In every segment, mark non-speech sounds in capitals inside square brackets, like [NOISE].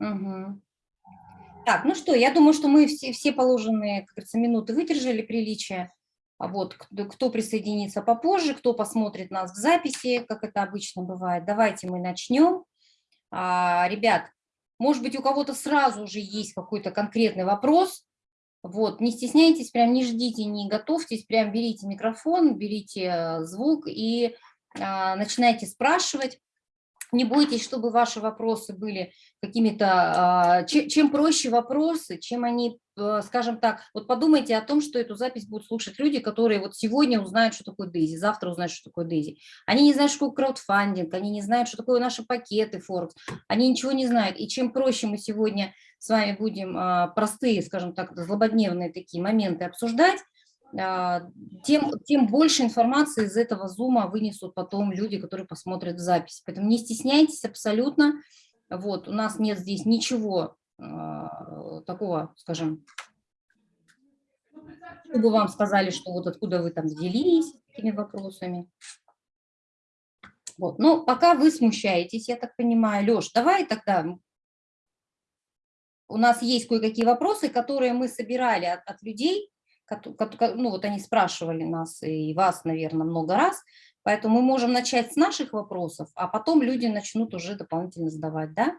Мгм. Так, ну что, я думаю, что мы все, все положенные, как говорится, минуты выдержали приличия. А Вот, кто, кто присоединится попозже, кто посмотрит нас в записи, как это обычно бывает. Давайте мы начнем. А, ребят, может быть, у кого-то сразу уже есть какой-то конкретный вопрос. Вот, не стесняйтесь, прям не ждите, не готовьтесь, прям берите микрофон, берите э, звук и а, начинайте спрашивать. Не бойтесь, чтобы ваши вопросы были какими-то, а, чем проще вопросы, чем они, э, скажем так, вот подумайте о том, что эту запись будут слушать люди, которые вот сегодня узнают, что такое Дейзи, завтра узнают, что такое Дейзи. Они не знают, что такое краудфандинг, они не знают, что такое наши пакеты Форекс, они ничего не знают. И чем проще мы сегодня с вами будем а, простые, скажем так, злободневные такие моменты обсуждать, а, тем, тем больше информации из этого зума вынесут потом люди, которые посмотрят запись. Поэтому не стесняйтесь абсолютно. Вот, у нас нет здесь ничего э, такого, скажем, чтобы вам сказали, что вот откуда вы там взялись этими вопросами. Вот. Но пока вы смущаетесь, я так понимаю. Леш, давай тогда у нас есть кое-какие вопросы, которые мы собирали от, от людей, ну вот они спрашивали нас и вас, наверное, много раз, поэтому мы можем начать с наших вопросов, а потом люди начнут уже дополнительно задавать, да?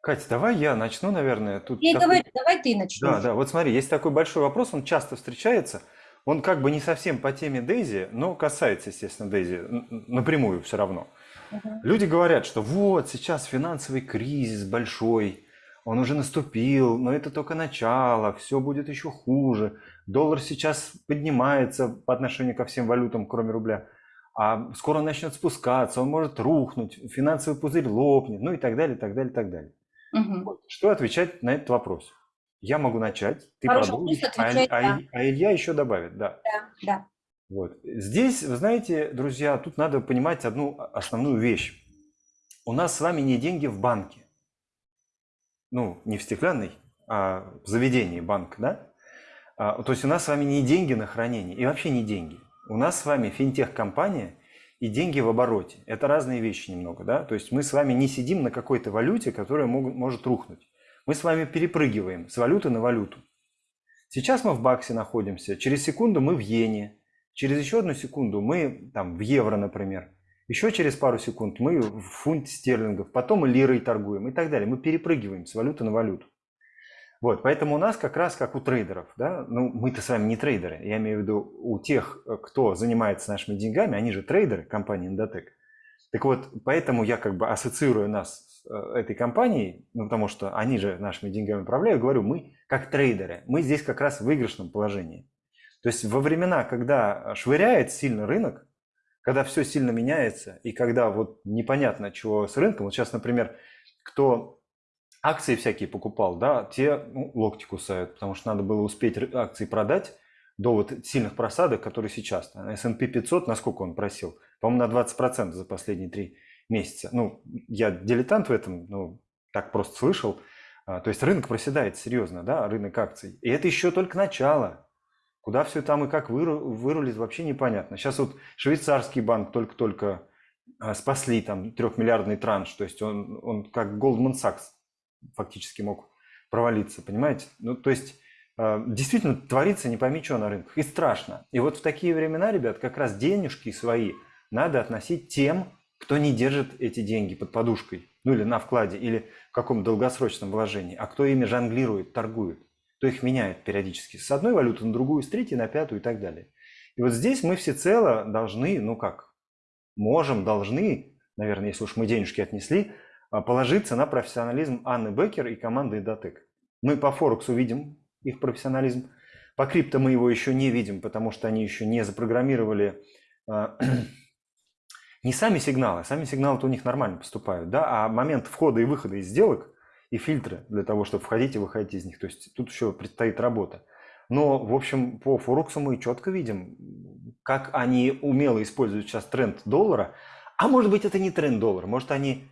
Катя, давай я начну, наверное. Тут я такой... говорю, давай ты начнешь. Да, да, вот смотри, есть такой большой вопрос, он часто встречается, он как бы не совсем по теме Дейзи, но касается, естественно, Дейзи напрямую все равно. Угу. Люди говорят, что вот сейчас финансовый кризис большой, он уже наступил, но это только начало, все будет еще хуже. Доллар сейчас поднимается по отношению ко всем валютам, кроме рубля, а скоро он начнет спускаться, он может рухнуть, финансовый пузырь лопнет, ну и так далее, так далее, так далее. Угу. Вот. Что отвечать на этот вопрос? Я могу начать, ты продолжишь, а, а, а Илья еще добавит, да. Да, да. Вот. Здесь, вы знаете, друзья, тут надо понимать одну основную вещь. У нас с вами не деньги в банке ну, не в стеклянной, а в заведении банк, да? А, то есть у нас с вами не деньги на хранение и вообще не деньги. У нас с вами финтех-компания и деньги в обороте. Это разные вещи немного, да? То есть мы с вами не сидим на какой-то валюте, которая мог, может рухнуть. Мы с вами перепрыгиваем с валюты на валюту. Сейчас мы в баксе находимся, через секунду мы в иене, через еще одну секунду мы там в евро, например. Еще через пару секунд мы в фунт стерлингов, потом лирой торгуем и так далее. Мы перепрыгиваем с валюты на валюту. Вот, поэтому у нас как раз как у трейдеров, да, ну мы-то с вами не трейдеры, я имею в виду у тех, кто занимается нашими деньгами, они же трейдеры компании Endotech. Так вот, поэтому я как бы ассоциирую нас с э, этой компанией, ну, потому что они же нашими деньгами управляют, говорю, мы как трейдеры, мы здесь как раз в выигрышном положении. То есть во времена, когда швыряет сильно рынок, когда все сильно меняется, и когда вот непонятно, чего с рынком, вот сейчас, например, кто акции всякие покупал, да, те ну, локти кусают, потому что надо было успеть акции продать до вот сильных просадок, которые сейчас. S&P 500, насколько он просил? По-моему, на 20% за последние три месяца. Ну, я дилетант в этом, ну, так просто слышал. А, то есть рынок проседает серьезно, да, рынок акций. И это еще только начало. Куда все там и как вырулит, вообще непонятно. Сейчас вот швейцарский банк только-только а, спасли там трехмиллиардный транш, то есть он, он как Goldman Sachs фактически мог провалиться, понимаете? Ну, то есть а, действительно творится не пойми что на рынках, и страшно. И вот в такие времена, ребят, как раз денежки свои надо относить тем, кто не держит эти деньги под подушкой, ну или на вкладе, или в каком долгосрочном вложении, а кто ими жонглирует, торгует то их меняет периодически с одной валюты на другую, с третьей на пятую и так далее. И вот здесь мы всецело должны, ну как, можем, должны, наверное, если уж мы денежки отнесли, а, положиться на профессионализм Анны Беккер и команды Датек. Мы по Форексу видим их профессионализм, по крипто мы его еще не видим, потому что они еще не запрограммировали а, [CLEARS THROAT] не сами сигналы, сами сигналы-то у них нормально поступают, да, а момент входа и выхода из сделок и фильтры для того, чтобы входить и выходить из них. То есть тут еще предстоит работа. Но, в общем, по Форексу мы четко видим, как они умело используют сейчас тренд доллара. А может быть, это не тренд доллара, может, они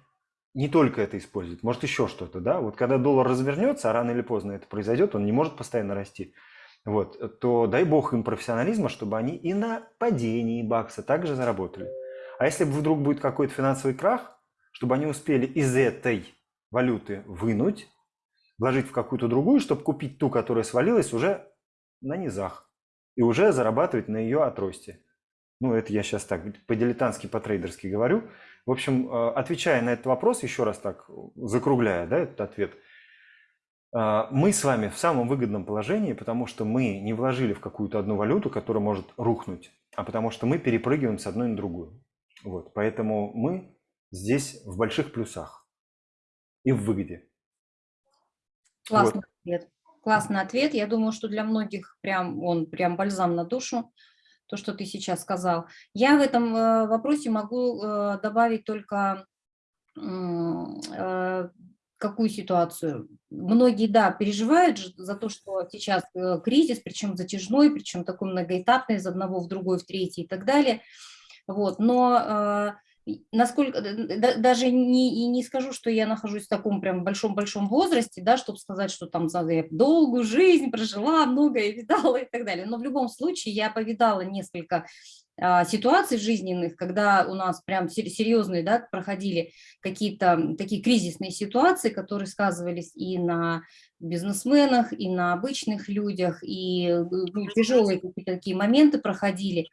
не только это используют, может, еще что-то, да? Вот когда доллар развернется, а рано или поздно это произойдет, он не может постоянно расти, вот, то дай бог им профессионализма, чтобы они и на падении бакса также заработали. А если вдруг будет какой-то финансовый крах, чтобы они успели из этой валюты вынуть, вложить в какую-то другую, чтобы купить ту, которая свалилась уже на низах и уже зарабатывать на ее отросте. Ну, это я сейчас так по-дилетантски, по-трейдерски говорю. В общем, э, отвечая на этот вопрос, еще раз так, закругляя да, этот ответ, э, мы с вами в самом выгодном положении, потому что мы не вложили в какую-то одну валюту, которая может рухнуть, а потому что мы перепрыгиваем с одной на другую. Вот, поэтому мы здесь в больших плюсах и в выгоде. Классный вот. ответ. Классный ответ. Я думаю, что для многих прям он прям бальзам на душу, то, что ты сейчас сказал. Я в этом э, вопросе могу э, добавить только э, какую ситуацию. Многие, да, переживают за то, что сейчас кризис, причем затяжной, причем такой многоэтапный, из одного в другой, в третий и так далее. Вот. Но насколько, даже не, не скажу, что я нахожусь в таком прям большом-большом возрасте, да, чтобы сказать, что там я долгую жизнь прожила, многое видала и так далее. Но в любом случае я повидала несколько а, ситуаций жизненных, когда у нас прям серьезные, да, проходили какие-то такие кризисные ситуации, которые сказывались и на бизнесменах, и на обычных людях, и ну, тяжелые какие-то такие моменты проходили.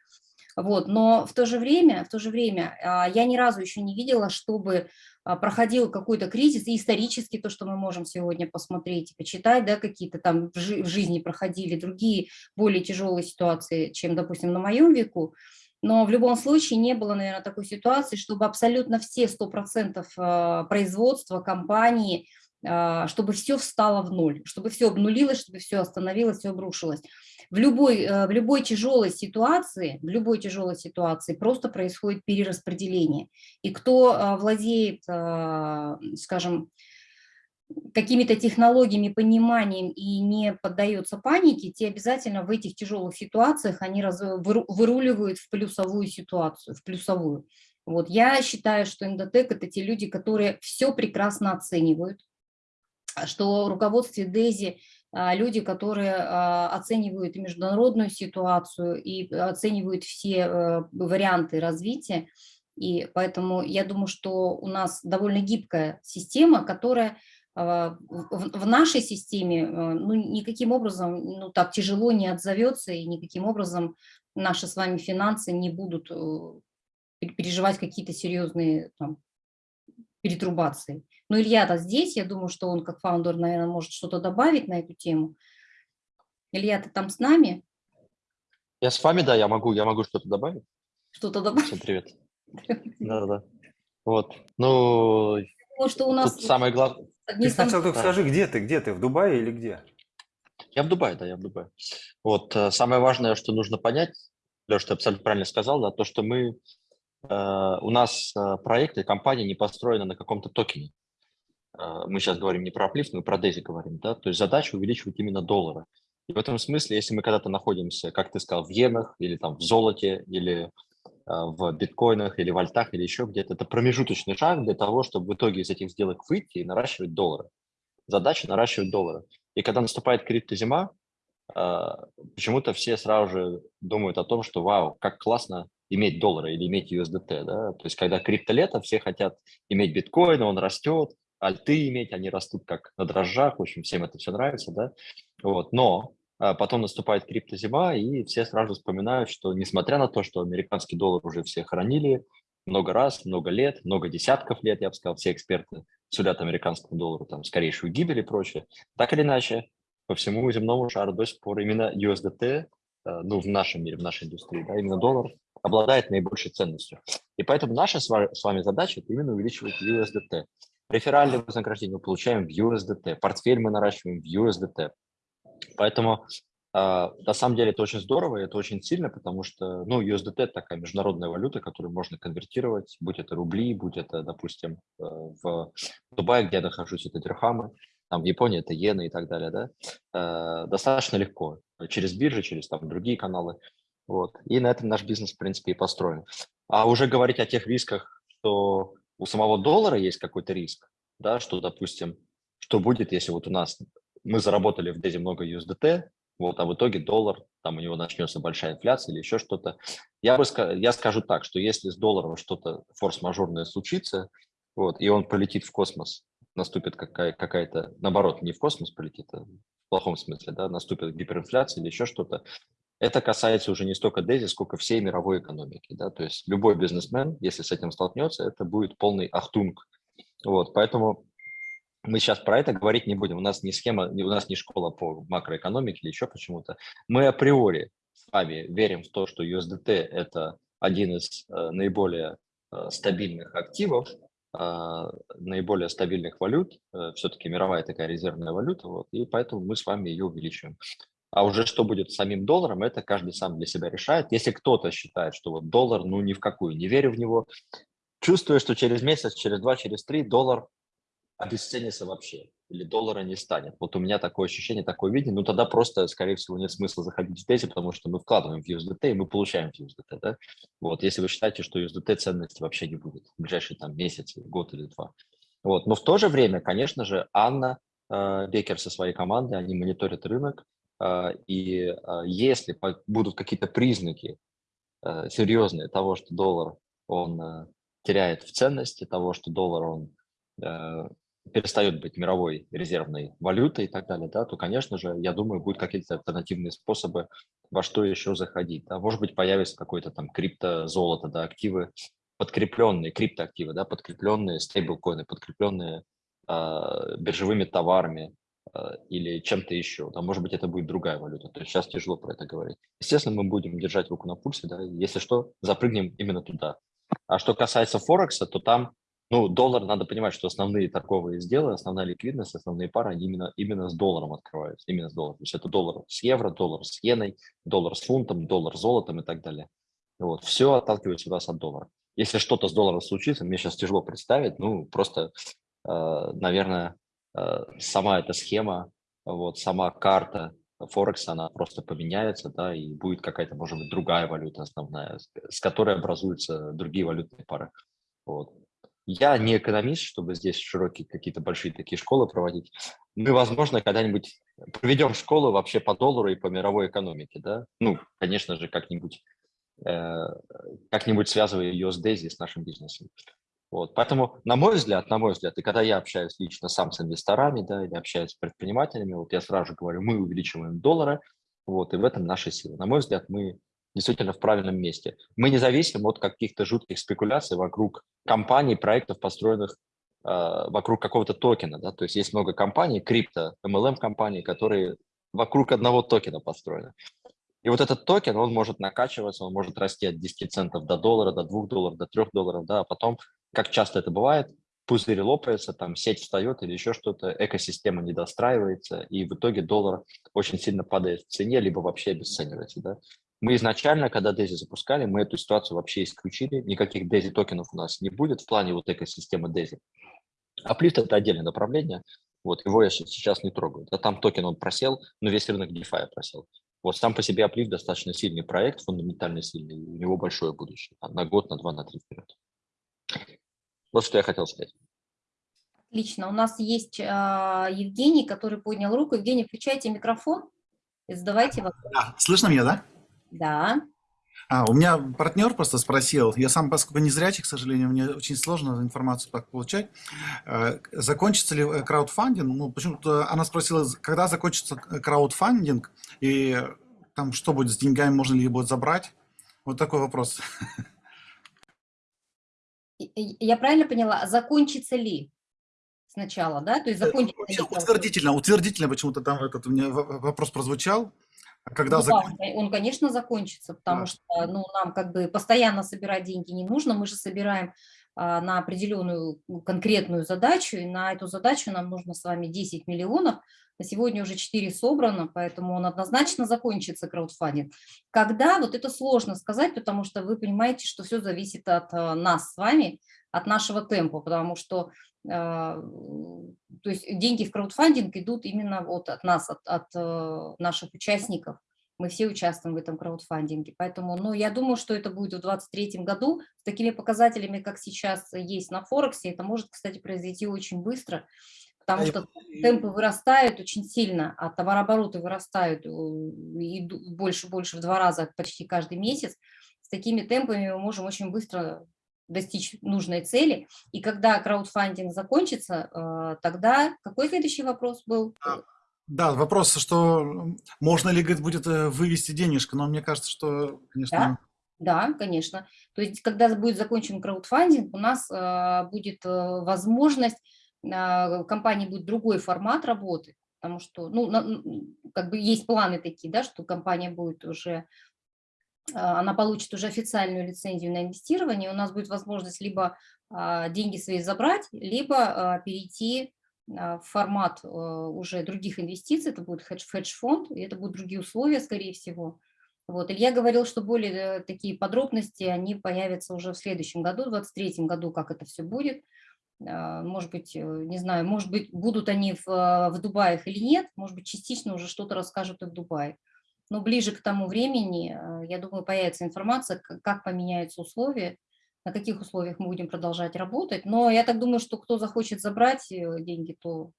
Вот, но в то же время, в то же время а, я ни разу еще не видела, чтобы а, проходил какой-то кризис, и исторически то, что мы можем сегодня посмотреть почитать, да, какие-то там в жизни проходили другие более тяжелые ситуации, чем, допустим, на моем веку, но в любом случае не было, наверное, такой ситуации, чтобы абсолютно все 100% а, производства, компании, чтобы все встало в ноль, чтобы все обнулилось, чтобы все остановилось, все обрушилось в любой, э, в любой тяжелой ситуации, в любой тяжелой ситуации просто происходит перераспределение. И кто э, владеет, э, скажем, какими-то технологиями, пониманием и не поддается панике, те обязательно в этих тяжелых ситуациях они раз, выруливают в плюсовую ситуацию, в плюсовую. Вот я считаю, что эндотек – это те люди, которые все прекрасно оценивают, что руководстве ДЭЗИ а, люди, которые а, оценивают международную ситуацию и оценивают все э, варианты развития. И поэтому я думаю, что у нас довольно гибкая система, которая а, в нашей системе ну, никаким образом ну, так тяжело не отзовется, и никаким образом наши с вами финансы не будут э, переживать какие-то серьезные там, перетрубации. Но Илья-то здесь, я думаю, что он как фаундер, наверное, может что-то добавить на эту тему. Илья, ты там с нами? Я с вами, да, я могу, я могу что-то добавить. Что-то добавить? Всем привет. [LAUGHS] Да-да-да. Вот, ну, Потому что у нас самое главное... Ты сначала только скажи, где ты, где ты, в Дубае или где? Я в Дубае, да, я в Дубае. Вот, э, самое важное, что нужно понять, Леша, ты абсолютно правильно сказал, да, то, что мы у нас э, проекты, компания не построена на каком-то токене. Э, мы сейчас говорим не про Uplift, мы про DAISY говорим. Да? То есть задача увеличивать именно доллары. И в этом смысле, если мы когда-то находимся, как ты сказал, в иенах или там в золоте, или в биткоинах, или в альтах, или еще где-то, это промежуточный шаг для того, чтобы в итоге из этих сделок выйти и наращивать доллары. Задача наращивать доллары. И когда наступает криптозима, почему-то все сразу же думают о том, что вау, как классно иметь доллары или иметь USDT. Да? То есть когда криптолето, все хотят иметь биткоин, он растет, альты иметь, они растут как на дрожжах, в общем, всем это все нравится, да, вот, но а, потом наступает криптозима, и все сразу вспоминают, что несмотря на то, что американский доллар уже все хранили много раз, много лет, много десятков лет, я бы сказал, все эксперты судят американскому доллару там скорейшую гибель и прочее, так или иначе, по всему земному шару до сих пор именно USDT, а, ну, в нашем мире, в нашей индустрии, да, именно доллар обладает наибольшей ценностью. И поэтому наша с вами задача – это именно увеличивать USDT. Реферальное вознаграждение мы получаем в USDT, портфель мы наращиваем в USDT. Поэтому Uh, на самом деле это очень здорово, и это очень сильно, потому что ну, USDT – такая международная валюта, которую можно конвертировать, будь это рубли, будь это, допустим, э, в Дубае, где я нахожусь, это дирхамы, там в Японии это иены и так далее, да, uh, достаточно легко, через биржи, через там другие каналы. Вот. И на этом наш бизнес, в принципе, и построен. А уже говорить о тех рисках, что у самого доллара есть какой-то риск, да, что, допустим, что будет, если вот у нас мы заработали в Дезе много USDT, вот, а в итоге доллар, там у него начнется большая инфляция или еще что-то. Я, бы, я скажу так, что если с долларом что-то форс-мажорное случится, вот, и он полетит в космос, наступит какая- какая-то, наоборот, не в космос полетит, а в плохом смысле, да, наступит гиперинфляция или еще что-то, это касается уже не столько Дези, сколько всей мировой экономики. Да? То есть любой бизнесмен, если с этим столкнется, это будет полный ахтунг. Вот, поэтому мы сейчас про это говорить не будем. У нас не схема, у нас не школа по макроэкономике или еще почему-то. Мы априори с вами верим в то, что USDT – это один из э, наиболее э, стабильных активов, э, наиболее стабильных валют. Э, Все-таки мировая такая резервная валюта, вот, и поэтому мы с вами ее увеличиваем. А уже что будет с самим долларом, это каждый сам для себя решает. Если кто-то считает, что вот доллар, ну ни в какую, не верю в него, чувствую, что через месяц, через два, через три доллар обесценится вообще, или доллара не станет. Вот у меня такое ощущение, такое видение, ну тогда просто, скорее всего, нет смысла заходить в тези, потому что мы вкладываем в USDT, и мы получаем в USDT, да? Вот, если вы считаете, что USDT ценности вообще не будет в ближайшие там месяц, год или два. Вот, но в то же время, конечно же, Анна э, Бекер со своей командой, они мониторят рынок, и э, если будут какие-то признаки э, серьезные того, что доллар, он теряет в ценности, того, что доллар, он перестает быть мировой резервной валютой и так далее, да, то, конечно же, я думаю, будут какие-то альтернативные способы, во что еще заходить. Да. Может быть, появится какой-то там криптозолото, да, активы, подкрепленные, криптоактивы, да, подкрепленные стейблкоины, подкрепленные э, биржевыми товарами или чем-то еще. Да, может быть, это будет другая валюта. То есть сейчас тяжело про это говорить. Естественно, мы будем держать руку на пульсе, да, если что, запрыгнем именно туда. А что касается Форекса, то там ну, доллар, надо понимать, что основные торговые сделы, основная ликвидность, основные пары, они именно, именно с долларом открываются, именно с долларом. То есть это доллар с евро, доллар с иеной, доллар с фунтом, доллар с золотом и так далее. Вот, все отталкивается у нас от доллара. Если что-то с долларом случится, мне сейчас тяжело представить, ну, просто, э, наверное, сама эта схема, вот, сама карта Форекса, она просто поменяется, да, и будет какая-то, может быть, другая валюта основная, с которой образуются другие валютные пары. Вот. Я не экономист, чтобы здесь широкие какие-то большие такие школы проводить. Мы, возможно, когда-нибудь проведем школу вообще по доллару и по мировой экономике, да? Ну, конечно же, как-нибудь э, как-нибудь связывая ее с Дейзи, с нашим бизнесом. Вот. Поэтому, на мой взгляд, на мой взгляд, и когда я общаюсь лично сам с инвесторами, да, или общаюсь с предпринимателями, вот я сразу говорю, мы увеличиваем доллары, вот, и в этом наша сила. На мой взгляд, мы действительно в правильном месте. Мы не зависим от каких-то жутких спекуляций вокруг компаний, проектов, построенных э, вокруг какого-то токена. Да? То есть есть много компаний, крипто, MLM-компаний, которые вокруг одного токена построены. И вот этот токен, он может накачиваться, он может расти от 10 центов до доллара, до 2 долларов, до 3 долларов, да, а потом, как часто это бывает, пузырь лопается, там сеть встает или еще что-то, экосистема не достраивается, и в итоге доллар очень сильно падает в цене, либо вообще обесценивается. Да? Мы изначально, когда DAISY запускали, мы эту ситуацию вообще исключили. Никаких DAISY токенов у нас не будет в плане вот экосистемы DAISY. Аплифт – это отдельное направление. Вот, его я сейчас не трогаю. А там токен он просел, но весь рынок DeFi просел. Вот сам по себе Аплифт достаточно сильный проект, фундаментально сильный, у него большое будущее. На год, на два, на три вперед. Вот что я хотел сказать. Отлично. У нас есть э, Евгений, который поднял руку. Евгений, включайте микрофон и задавайте вопрос. Да, слышно меня, да? Да. А, у меня партнер просто спросил, я сам, поскольку не зрячий, к сожалению, мне очень сложно информацию так получать, э, закончится ли э, краудфандинг? Ну, почему-то она спросила, когда закончится краудфандинг, и там что будет с деньгами, можно ли их будет забрать? Вот такой вопрос. [LAUGHS] Я правильно поняла, закончится ли сначала, да? То есть Э, закончится ли? Утвердительно, утвердительно почему-то там этот у меня вопрос прозвучал. А Когда Ну закон- да, он, конечно, закончится, потому Да. что ну, нам как бы постоянно собирать деньги не нужно, мы же собираем а, на определенную ну, конкретную задачу, и на эту задачу нам нужно с вами 10 миллионов, сегодня уже 4 собрано, поэтому он однозначно закончится, краудфандинг. Когда, вот это сложно сказать, потому что вы понимаете, что все зависит от а, нас с вами, от нашего темпа, потому что а, то есть деньги в краудфандинг идут именно вот от нас, от, от э, наших участников. Мы все участвуем в этом краудфандинге. Поэтому, ну, я думаю, что это будет в 2023 году. С такими показателями, как сейчас есть на Форексе, это может, кстати, произойти очень быстро, потому А что темпы вырастают очень сильно, а товарообороты вырастают э, и больше-больше в два раза почти каждый месяц. С такими темпами мы можем очень быстро достичь нужной цели. И когда краудфандинг закончится, э, тогда какой следующий вопрос был? Да, вопрос, что можно ли, говорит, будет э, вывести денежку, но мне кажется, что, конечно... Да, да, конечно. То есть, когда будет закончен краудфандинг, у нас э, будет э, возможность, компании будет другой формат работы, потому что, ну, как бы есть планы такие, да, что компания будет уже а, она получит уже официальную лицензию на инвестирование, у нас будет возможность либо а, деньги свои забрать, либо а, перейти в формат уже других инвестиций, это будет хедж-фонд, и это будут другие условия, скорее всего. Вот. Илья говорил, что более э, такие подробности, они появятся уже в следующем году, в 2023 году, как это все будет. Может быть, э, не знаю, может быть, будут они в, в Дубае или нет, может быть, частично уже что-то расскажут и в Дубае но ближе к тому времени, э, я думаю, появится информация, как поменяются условия, на каких условиях мы будем продолжать работать. Но я так думаю, что кто захочет забрать э, деньги, то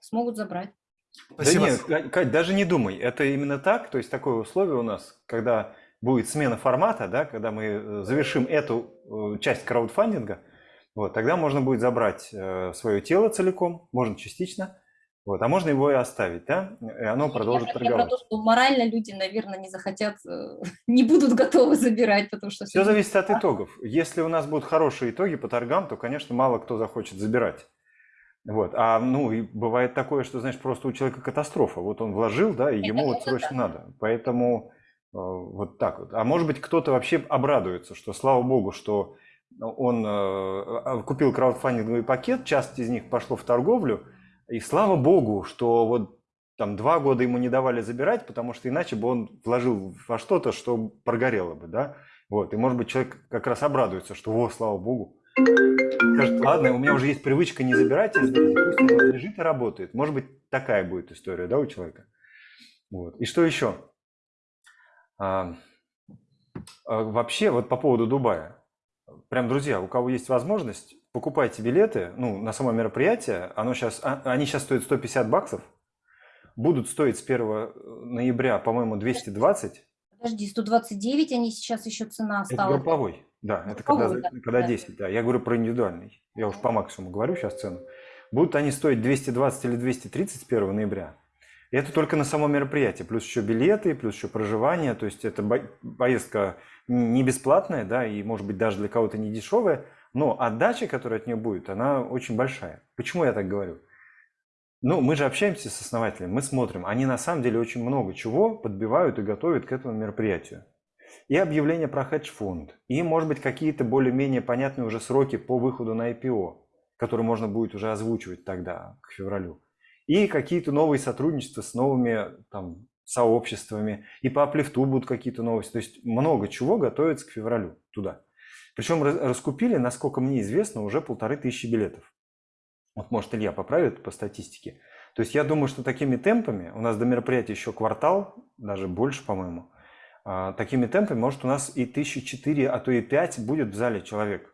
смогут забрать. Спасибо. Да нет, Кать, даже не думай, это именно так, то есть такое условие у нас, когда будет смена формата, да, когда мы э, завершим эту часть краудфандинга, вот, тогда можно будет забрать свое тело целиком, можно частично, вот, а можно его и оставить, да, и оно продолжит я, торговать. Я про то, что морально люди, наверное, не захотят, э, [LAUGHS] не будут готовы забирать, потому что... Все зависит от итогов. Если у нас будут хорошие итоги по торгам, то, конечно, мало кто захочет забирать. Вот. А ну и бывает такое, что, знаешь, просто у человека катастрофа. Вот он вложил, да, и это ему вот срочно да. надо. Поэтому э, вот так вот. А может быть, кто-то вообще обрадуется, что слава богу, что он э, купил краудфандинговый пакет, часть из них пошло в торговлю, и слава богу, что вот там два года ему не давали забирать, потому что иначе бы он вложил во что-то, что прогорело бы, да. Вот, и может быть человек как раз обрадуется, что, о, слава богу, скажет, ладно, у меня уже есть привычка не забирать, пусть он лежит и работает. Может быть, такая будет история, да, у человека. Вот. И что еще? А, а, вообще, вот по поводу Дубая. Прям, друзья, у кого есть возможность, покупайте билеты, ну, на само мероприятие, оно сейчас, а, они сейчас стоят 150 баксов, будут стоить с 1 ноября, по-моему, 220. Подожди, 129 они сейчас еще цена стала. Это групповой, да, это когда, да, когда да. 10, да. Я говорю про индивидуальный, я уж по максимуму говорю сейчас цену. Будут они стоить 220 или 230 с 1 ноября. И это только на само мероприятие, плюс еще билеты, плюс еще проживание, то есть это поездка не бесплатная, да, и может быть даже для кого-то не дешевая, но отдача, которая от нее будет, она очень большая. Почему я так говорю? Ну, мы же общаемся с основателями, мы смотрим, они на самом деле очень много чего подбивают и готовят к этому мероприятию. И объявление про хедж-фонд, и, может быть, какие-то более-менее понятные уже сроки по выходу на IPO, которые можно будет уже озвучивать тогда, к февралю. И какие-то новые сотрудничества с новыми там, сообществами, и по аплифту будут какие-то новости. То есть много чего готовится к февралю туда. Причем раскупили, насколько мне известно, уже полторы тысячи билетов. Вот может Илья поправит по статистике. То есть я думаю, что такими темпами, у нас до мероприятия еще квартал, даже больше, по-моему, а, такими темпами, может, у нас и тысячи четыре, а то и пять будет в зале человек.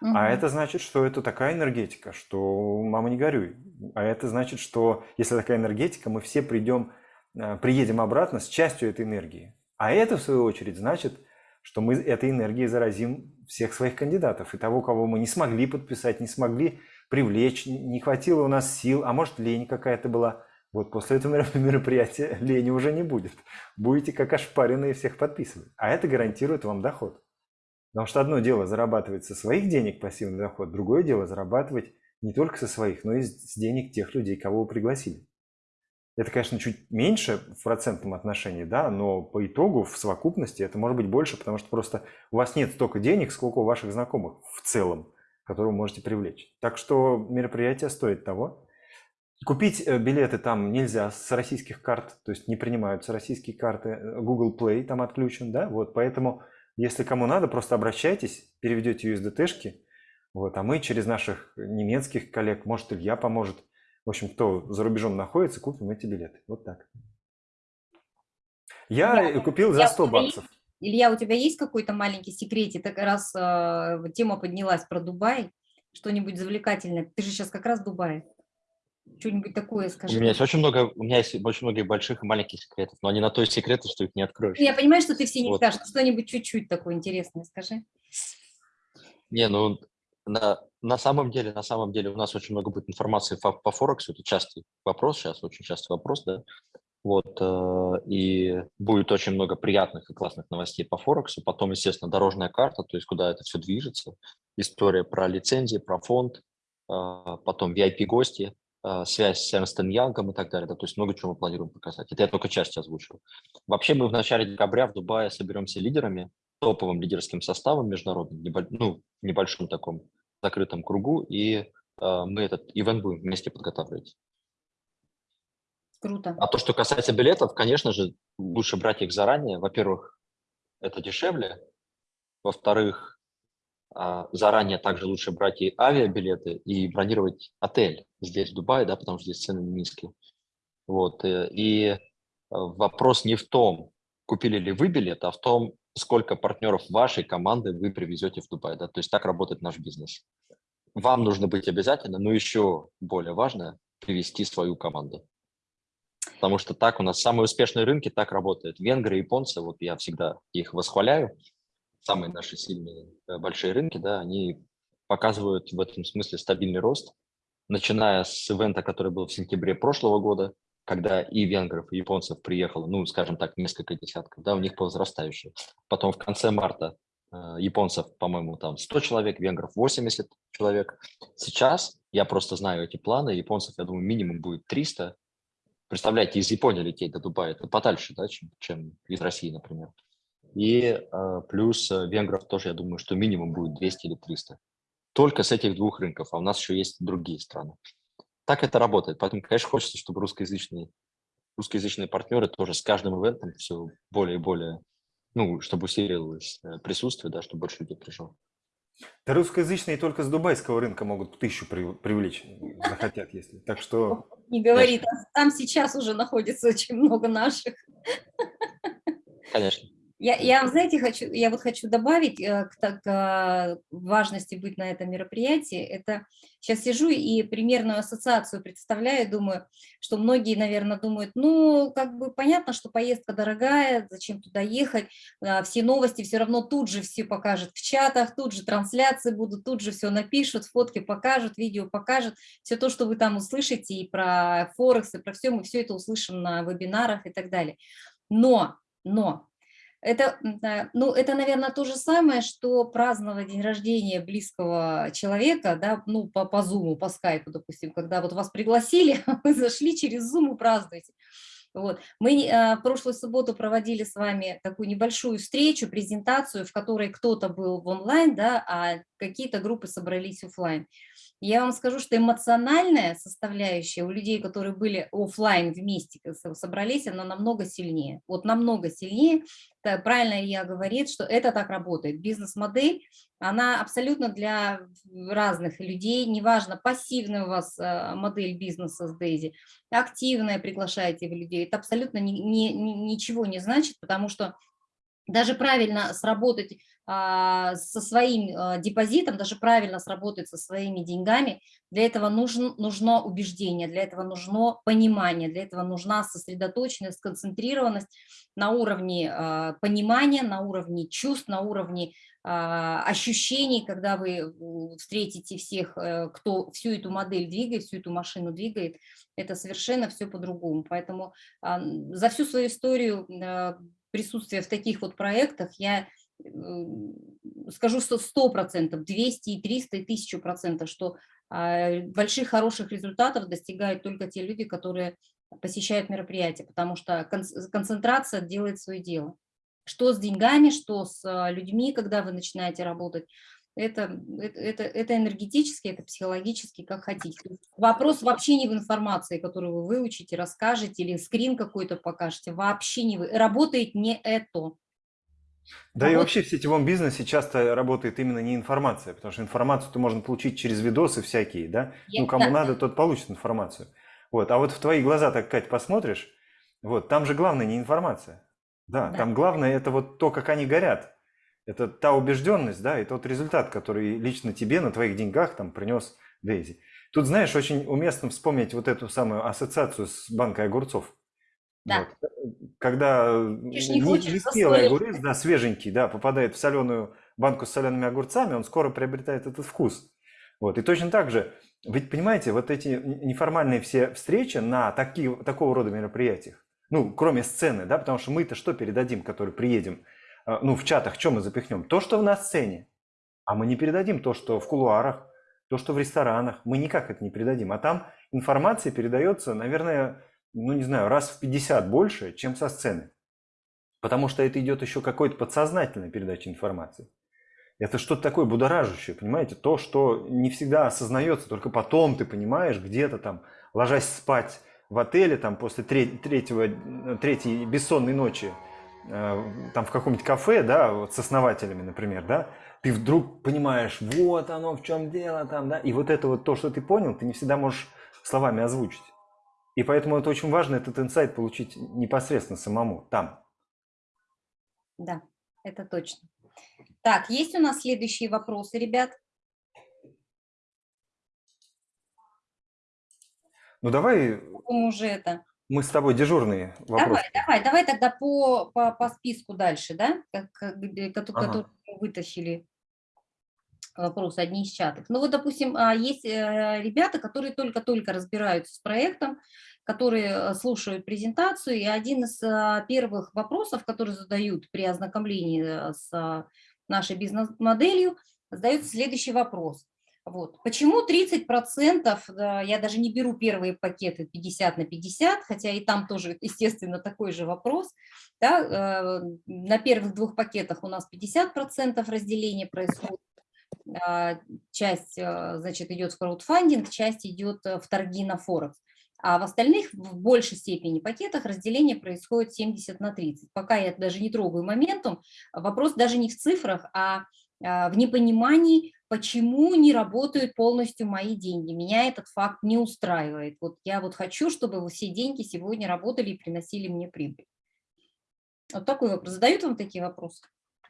Угу. А это значит, что это такая энергетика, что мама не горюй. А это значит, что если такая энергетика, мы все придем, а, приедем обратно с частью этой энергии. А это, в свою очередь, значит, что мы этой энергией заразим всех своих кандидатов. И того, кого мы не смогли подписать, не смогли привлечь, не хватило у нас сил, а может лень какая-то была. Вот после этого [LAUGHS] мероприятия лени уже не будет. Будете как ошпаренные всех подписывать. А это гарантирует вам доход. Потому что одно дело зарабатывать со своих денег пассивный доход, другое дело зарабатывать не только со своих, но и с денег тех людей, кого вы пригласили. Это, конечно, чуть меньше в процентном отношении, да, но по итогу в совокупности это может быть больше, потому что просто у вас нет столько денег, сколько у ваших знакомых в целом, которые вы можете привлечь. Так что мероприятие стоит того. Купить э, билеты там нельзя с российских карт, то есть не принимаются российские карты, э, Google Play там отключен, да, вот, поэтому если кому надо, просто обращайтесь, переведете USDT-шки, вот, а мы через наших немецких коллег, может, Илья поможет, в общем, кто за рубежом находится, купим эти билеты. Вот так. Я Илья, купил за 100 баксов. Илья, у тебя есть какой-то маленький секретик? Так раз э, тема поднялась про Дубай, что-нибудь завлекательное. Ты же сейчас как раз в Дубае. Что-нибудь такое скажи. У меня есть очень много, у меня есть очень много больших и маленьких секретов, но они на то секреты, что их не откроешь. Я понимаю, что ты все не вот. скажешь, что-нибудь чуть-чуть такое интересное скажи. Не, ну на, на самом деле, на самом деле у нас очень много будет информации по, по Форексу, это частый вопрос сейчас, очень частый вопрос, да. Вот, э, и будет очень много приятных и классных новостей по Форексу. Потом, естественно, дорожная карта, то есть куда это все движется. История про лицензии, про фонд, э, потом VIP-гости, связь с Эрнстен Янгом и так далее. Да, то есть много чего мы планируем показать. Это я только часть озвучил. Вообще мы в начале декабря в Дубае соберемся лидерами, топовым лидерским составом международным, небо, ну, небольшом таком закрытом кругу, и мы этот ивент будем вместе подготавливать. Круто. А то, что касается билетов, конечно же, лучше брать их заранее. Во-первых, это дешевле. Во-вторых, а, заранее также лучше брать и авиабилеты, и бронировать отель здесь, в Дубае, да, потому что здесь цены низкие. Вот. Э, и э, вопрос не в том, купили ли вы билет, а в том, сколько партнеров вашей команды вы привезете в Дубай. Да? То есть так работает наш бизнес. Вам нужно быть обязательно, но еще более важно – привести свою команду потому что так у нас самые успешные рынки так работают. Венгры, японцы, вот я всегда их восхваляю, самые наши сильные э, большие рынки, да, они показывают в этом смысле стабильный рост, начиная с ивента, который был в сентябре прошлого года, когда и венгров, и японцев приехало, ну, скажем так, несколько десятков, да, у них по возрастающей. Потом в конце марта э, японцев, по-моему, там 100 человек, венгров 80 человек. Сейчас я просто знаю эти планы, японцев, я думаю, минимум будет 300, Представляете, из Японии лететь до Дубая, это подальше, да, чем, чем из России, например. И э, плюс э, венгров тоже, я думаю, что минимум будет 200 или 300. Только с этих двух рынков, а у нас еще есть другие страны. Так это работает. Поэтому, конечно, хочется, чтобы русскоязычные, русскоязычные партнеры тоже с каждым ивентом все более и более, ну, чтобы усиливалось э, присутствие, да, чтобы больше людей пришло. Да русскоязычные только с дубайского рынка могут тысячу привлечь, захотят, если. Так что... Не говори, там, там сейчас уже находится очень много наших. Конечно. Я, я, знаете, хочу, я вот хочу добавить э, к, к э, важности быть на этом мероприятии. Это сейчас сижу и примерную ассоциацию представляю, думаю, что многие, наверное, думают, ну, как бы понятно, что поездка дорогая, зачем туда ехать, а, все новости все равно тут же все покажут в чатах, тут же трансляции будут, тут же все напишут, фотки покажут, видео покажут, все то, что вы там услышите и про Форекс, и про все, мы все это услышим на вебинарах и так далее. Но, но это, ну, это, наверное, то же самое, что праздновать день рождения близкого человека, да, ну, по, по Zoom, по скайпу, допустим, когда вот вас пригласили, [LAUGHS] вы зашли через Zoom и празднуете. Вот. Мы э, прошлую субботу проводили с вами такую небольшую встречу, презентацию, в которой кто-то был в онлайн, да, а какие-то группы собрались офлайн. Я вам скажу, что эмоциональная составляющая у людей, которые были офлайн вместе собрались, она намного сильнее. Вот намного сильнее. Правильно я говорит, что это так работает. Бизнес-модель, она абсолютно для разных людей. Неважно, пассивная у вас э, модель бизнеса с Дейзи, активная приглашаете вы людей. Это абсолютно ни, ни, ничего не значит, потому что даже правильно сработать а, со своим а, депозитом, даже правильно сработать со своими деньгами, для этого нужен, нужно убеждение, для этого нужно понимание, для этого нужна сосредоточенность, сконцентрированность на уровне а, понимания, на уровне чувств, на уровне ощущений, когда вы встретите всех, э, кто всю эту модель двигает, всю эту машину двигает, это совершенно все по-другому. Поэтому за всю свою историю присутствия в таких вот проектах я скажу, что 100%, 200 и 300 и 1000%, что а, больших хороших результатов достигают только те люди, которые посещают мероприятия, потому что концентрация делает свое дело. Что с деньгами, что с а, людьми, когда вы начинаете работать, это, это, это энергетически, это психологически, как хотите. Вопрос вообще не в информации, которую вы выучите, расскажете или скрин какой-то покажете, вообще не вы. Работает не это. Да а и вот... вообще в сетевом бизнесе часто работает именно не информация, потому что информацию-то можно получить через видосы всякие, да? Я, ну, кому да. надо, тот получит информацию. Вот, а вот в твои глаза так, Кать, посмотришь, вот, там же главное не информация. Да, да, там главное это вот то, как они горят. Это та убежденность, да, и тот результат, который лично тебе на твоих деньгах там принес Дейзи. Тут, знаешь, очень уместно вспомнить вот эту самую ассоциацию с банкой огурцов. Да. Вот. Когда ж не не, хочешь не спелый засолить. огурец, да, свеженький, да, попадает в соленую банку с солеными огурцами, он скоро приобретает этот вкус. Вот. И точно так же, ведь понимаете, вот эти неформальные все встречи на такие, такого рода мероприятиях, ну, кроме сцены, да, потому что мы-то что передадим, которые приедем, ну, в чатах, что мы запихнем? То, что на сцене. А мы не передадим то, что в кулуарах, то, что в ресторанах. Мы никак это не передадим. А там информация передается, наверное, ну, не знаю, раз в 50 больше, чем со сцены. Потому что это идет еще какой-то подсознательной передача информации. Это что-то такое будоражащее, понимаете? То, что не всегда осознается, только потом ты понимаешь, где-то там, ложась спать в отеле, там, после тре- третьего, третьей бессонной ночи, там, в каком-нибудь кафе, да, вот с основателями, например, да, ты вдруг понимаешь, вот оно в чем дело там, да, и вот это вот то, что ты понял, ты не всегда можешь словами озвучить. И поэтому это очень важно, этот инсайт получить непосредственно самому, там. Да, это точно. Так, есть у нас следующие вопросы, ребят? Ну давай уже это. Мы с тобой дежурные вопросы. Давай, давай, давай тогда по, по, по списку дальше, да, как, как, где- кото- Ага. вытащили вопросы, одни из чатов. Ну вот, допустим, а, есть э, ребята, которые только-только разбираются с проектом, которые э, слушают презентацию, и один из первых вопросов, которые задают при ознакомлении э, с нашей бизнес-моделью, задается следующий вопрос. Вот. Почему 30%, да, я даже не беру первые пакеты 50 на 50, хотя и там тоже, естественно, такой же вопрос. Да, э, на первых двух пакетах у нас 50% разделения происходит, а, часть, э, значит, идет в краудфандинг, часть идет э, в торги на Форекс. А в остальных, в большей степени пакетах, разделение происходит 70 на 30. Пока я даже не трогаю моментум, вопрос даже не в цифрах, а, в непонимании, почему не работают полностью мои деньги. Меня этот факт не устраивает. Вот я вот хочу, чтобы все деньги сегодня работали и приносили мне прибыль. Вот такой вопрос. Задают вам такие вопросы?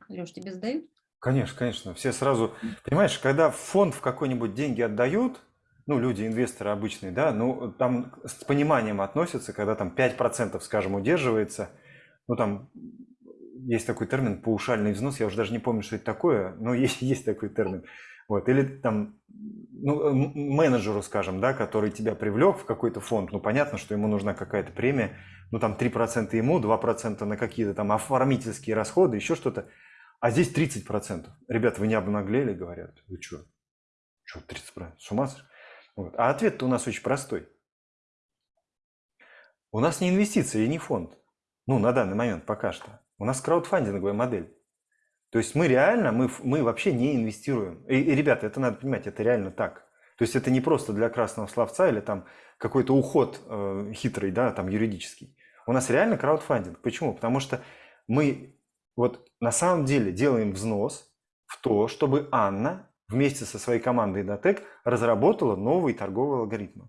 Леш, тебе задают? Конечно, конечно. Все сразу, понимаешь, когда в фонд в какой-нибудь деньги отдают, ну, люди, инвесторы обычные, да, ну, там с пониманием относятся, когда там 5%, скажем, удерживается, ну, там есть такой термин паушальный взнос, я уже даже не помню, что это такое, но [LAUGHS] есть, есть такой термин. Вот. Или там ну, менеджеру, скажем, да, который тебя привлек в какой-то фонд, ну, понятно, что ему нужна какая-то премия, ну, там 3% ему, 2% на какие-то там оформительские расходы, еще что-то. А здесь 30%. Ребята, вы не обнаглели, говорят. Вы что? Что 30%? С ума сошли? Вот. А ответ-то у нас очень простой. У нас не инвестиции и не фонд. Ну, на данный момент пока что. У нас краудфандинговая модель. То есть мы реально, мы, мы вообще не инвестируем. И, и, ребята, это надо понимать, это реально так. То есть это не просто для красного словца или там какой-то уход э, хитрый, да, там юридический. У нас реально краудфандинг. Почему? Потому что мы вот на самом деле делаем взнос в то, чтобы Анна вместе со своей командой Datec разработала новые торговые алгоритмы.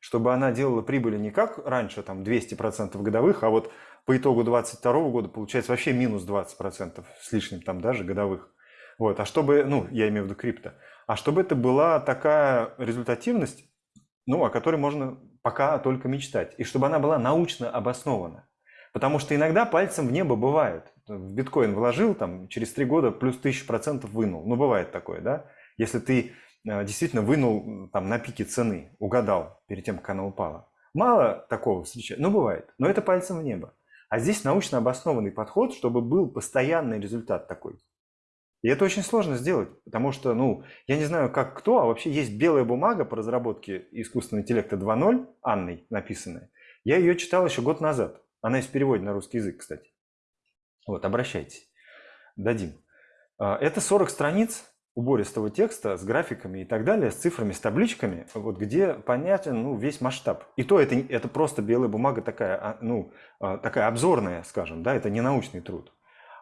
Чтобы она делала прибыли не как раньше, там 200% годовых, а вот по итогу 2022 года получается вообще минус 20% с лишним там даже годовых. Вот, а чтобы, ну, я имею в виду крипто, а чтобы это была такая результативность, ну, о которой можно пока только мечтать, и чтобы она была научно обоснована. Потому что иногда пальцем в небо бывает. В биткоин вложил, там, через три года плюс тысячу процентов вынул. Ну, бывает такое, да? Если ты э, действительно вынул там на пике цены, угадал перед тем, как она упала. Мало такого встречается, ну, бывает. Но это пальцем в небо. А здесь научно обоснованный подход, чтобы был постоянный результат такой. И это очень сложно сделать, потому что, ну, я не знаю, как кто, а вообще есть белая бумага по разработке искусственного интеллекта 2.0, Анной написанная. Я ее читал еще год назад. Она есть в переводе на русский язык, кстати. Вот, обращайтесь. Дадим. А, Это 40 страниц убористого текста с графиками и так далее, с цифрами, с табличками, вот где понятен ну, весь масштаб. И то это, это просто белая бумага такая, а, ну, а, такая обзорная, скажем, да, это не научный труд.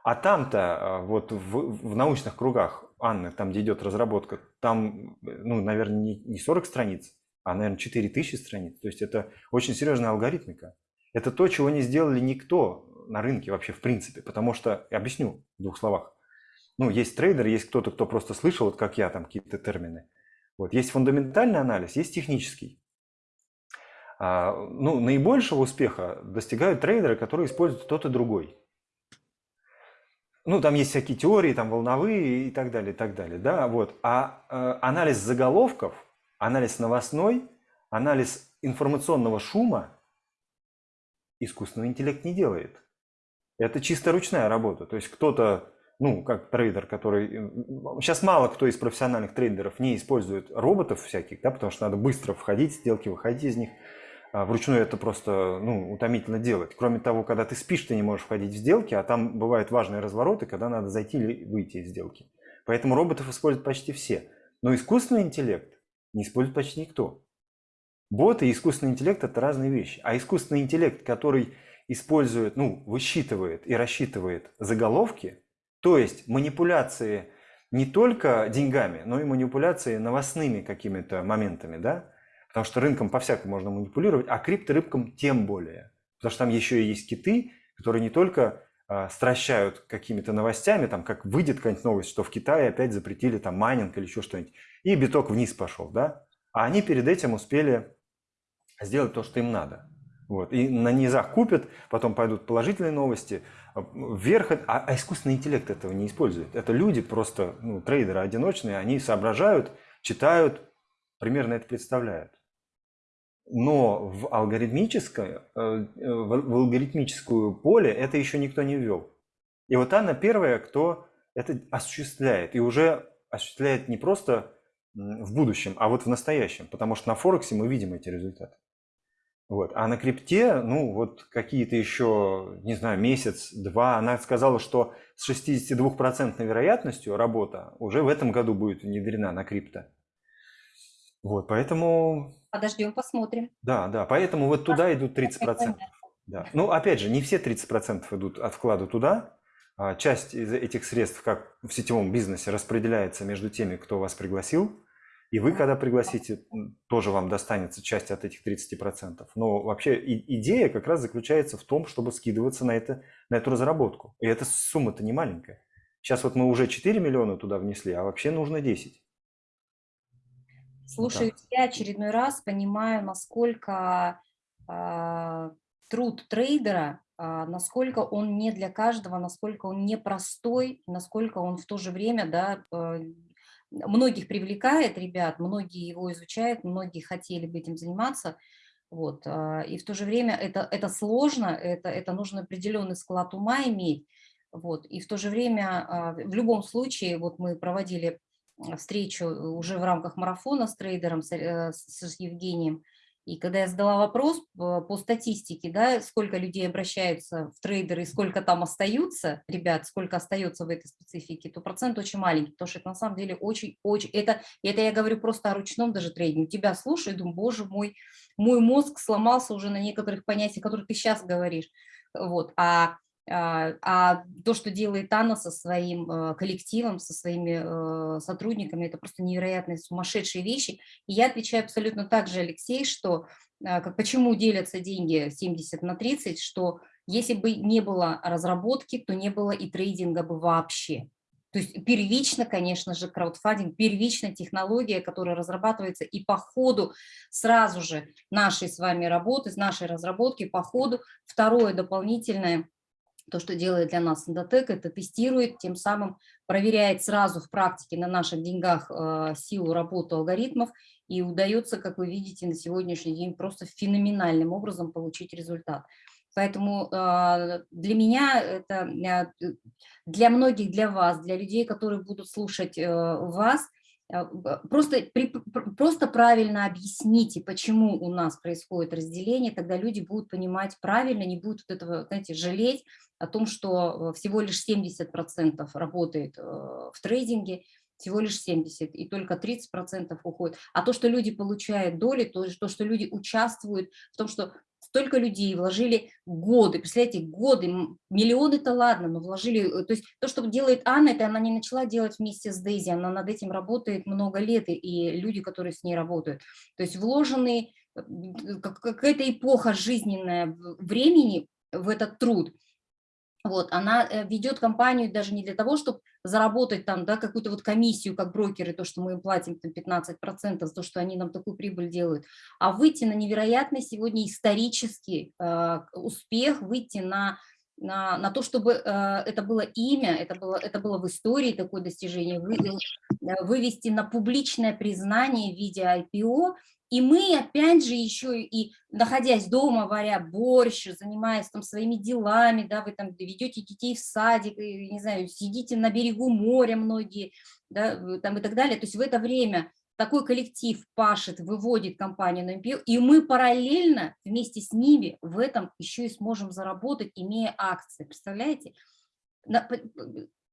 А там-то, а, вот в, в научных кругах, Анны, там, где идет разработка, там, ну, наверное, не, не 40 страниц, а, наверное, 4000 страниц. То есть это очень серьезная алгоритмика. Это то, чего не сделали никто на рынке вообще в принципе. Потому что, объясню в двух словах. Ну, есть трейдер, есть кто-то, кто просто слышал, вот как я, там какие-то термины. Вот. Есть фундаментальный анализ, есть технический. А, ну, наибольшего успеха достигают трейдеры, которые используют тот и другой. Ну, там есть всякие теории, там волновые и так далее, и так далее, да, вот. А э, анализ заголовков, анализ новостной, анализ информационного шума искусственный интеллект не делает. Это чисто ручная работа. То есть кто-то, ну, как трейдер, который... Сейчас мало кто из профессиональных трейдеров не использует роботов всяких, да, потому что надо быстро входить сделки, выходить из них. А вручную это просто ну, утомительно делать. Кроме того, когда ты спишь, ты не можешь входить в сделки, а там бывают важные развороты, когда надо зайти или выйти из сделки. Поэтому роботов используют почти все. Но искусственный интеллект не использует почти никто. Боты и искусственный интеллект – это разные вещи. А искусственный интеллект, который использует, ну, высчитывает и рассчитывает заголовки, то есть манипуляции не только деньгами, но и манипуляции новостными какими-то моментами, да, Потому что рынком по-всякому можно манипулировать, а крипторынком тем более. Потому что там еще и есть киты, которые не только э, стращают какими-то новостями, там как выйдет какая-нибудь новость, что в Китае опять запретили там майнинг или еще что-нибудь, и биток вниз пошел, да? А они перед этим успели сделать то, что им надо. Вот. И на низах купят, потом пойдут положительные новости, а, вверх, а, а искусственный интеллект этого не использует. Это люди просто, ну, трейдеры одиночные, они соображают, читают, примерно это представляют но в, алгоритмическое, э, в алгоритмическую поле это еще никто не ввел. И вот она первая, кто это осуществляет. И уже осуществляет не просто в будущем, а вот в настоящем. Потому что на Форексе мы видим эти результаты. Вот. А на крипте, ну вот какие-то еще, не знаю, месяц-два, она сказала, что с 62% вероятностью работа уже в этом году будет внедрена на крипто. Вот, поэтому Подождем, посмотрим. Да, да, поэтому вот туда идут 30%. Да. Ну, опять же, не все 30% идут от вклада туда. А часть из этих средств, как в сетевом бизнесе, распределяется между теми, кто вас пригласил. И вы, когда пригласите, тоже вам достанется часть от этих 30%. Но вообще идея как раз заключается в том, чтобы скидываться на, это, на эту разработку. И эта сумма-то не маленькая. Сейчас вот мы уже 4 миллиона туда внесли, а вообще нужно 10. Слушаю да. тебя очередной раз, понимаю, насколько э, труд трейдера, э, насколько он не для каждого, насколько он непростой, насколько он в то же время, да, э, многих привлекает, ребят, многие его изучают, многие хотели бы этим заниматься, вот, э, и в то же время это, это сложно, это, это нужно определенный склад ума иметь, вот, и в то же время э, в любом случае, вот мы проводили встречу уже в рамках марафона с трейдером, с, э, с Евгением. И когда я задала вопрос по статистике, да, сколько людей обращаются в трейдеры и сколько там остаются, ребят, сколько остается в этой специфике, то процент очень маленький, потому что это на самом деле очень-очень, это, это я говорю просто о ручном даже трейдинге. Тебя слушаю, думаю, боже мой, мой мозг сломался уже на некоторых понятиях, которые ты сейчас говоришь. Вот. А а, а то, что делает Анна со своим э, коллективом, со своими э, сотрудниками, это просто невероятные сумасшедшие вещи. И я отвечаю абсолютно так же, Алексей, что э, как, почему делятся деньги 70 на 30, что если бы не было разработки, то не было и трейдинга бы вообще. То есть первично, конечно же, краудфандинг, первичная технология, которая разрабатывается и по ходу сразу же нашей с вами работы, с нашей разработки, по ходу второе дополнительное то, что делает для нас Эндотек, это тестирует, тем самым проверяет сразу в практике на наших деньгах э, силу работы алгоритмов, и удается, как вы видите, на сегодняшний день просто феноменальным образом получить результат. Поэтому э, для меня это, э, для многих, для вас, для людей, которые будут слушать вас, а, просто, просто правильно объясните, почему у нас происходит разделение, тогда люди будут понимать правильно, не будут от этого, знаете, жалеть о том, что э, всего лишь 70% работает э, в трейдинге, всего лишь 70, и только 30% уходит. А то, что люди получают доли, то, то, что люди участвуют в том, что столько людей вложили годы, представляете, годы, миллионы-то ладно, но вложили, э, то есть то, что делает Анна, это она не начала делать вместе с Дейзи, она над этим работает много лет, и люди, которые с ней работают. То есть вложенные, э, какая-то эпоха жизненная времени в этот труд, вот, она э, ведет компанию даже не для того, чтобы заработать там, да, какую-то вот комиссию, как брокеры, то, что мы им платим там 15% за то, что они нам такую прибыль делают, а выйти на невероятный сегодня исторический э, успех, выйти на, на, на то, чтобы э, это было имя, это было, это было в истории такое достижение, вы, э, вывести на публичное признание в виде IPO, и мы, опять же, еще и находясь дома, варя борщ, занимаясь там своими делами, да, вы там ведете детей в садик, не знаю, сидите на берегу моря многие, да, там и так далее. То есть в это время такой коллектив пашет, выводит компанию на MPO, и мы параллельно вместе с ними в этом еще и сможем заработать, имея акции. Представляете?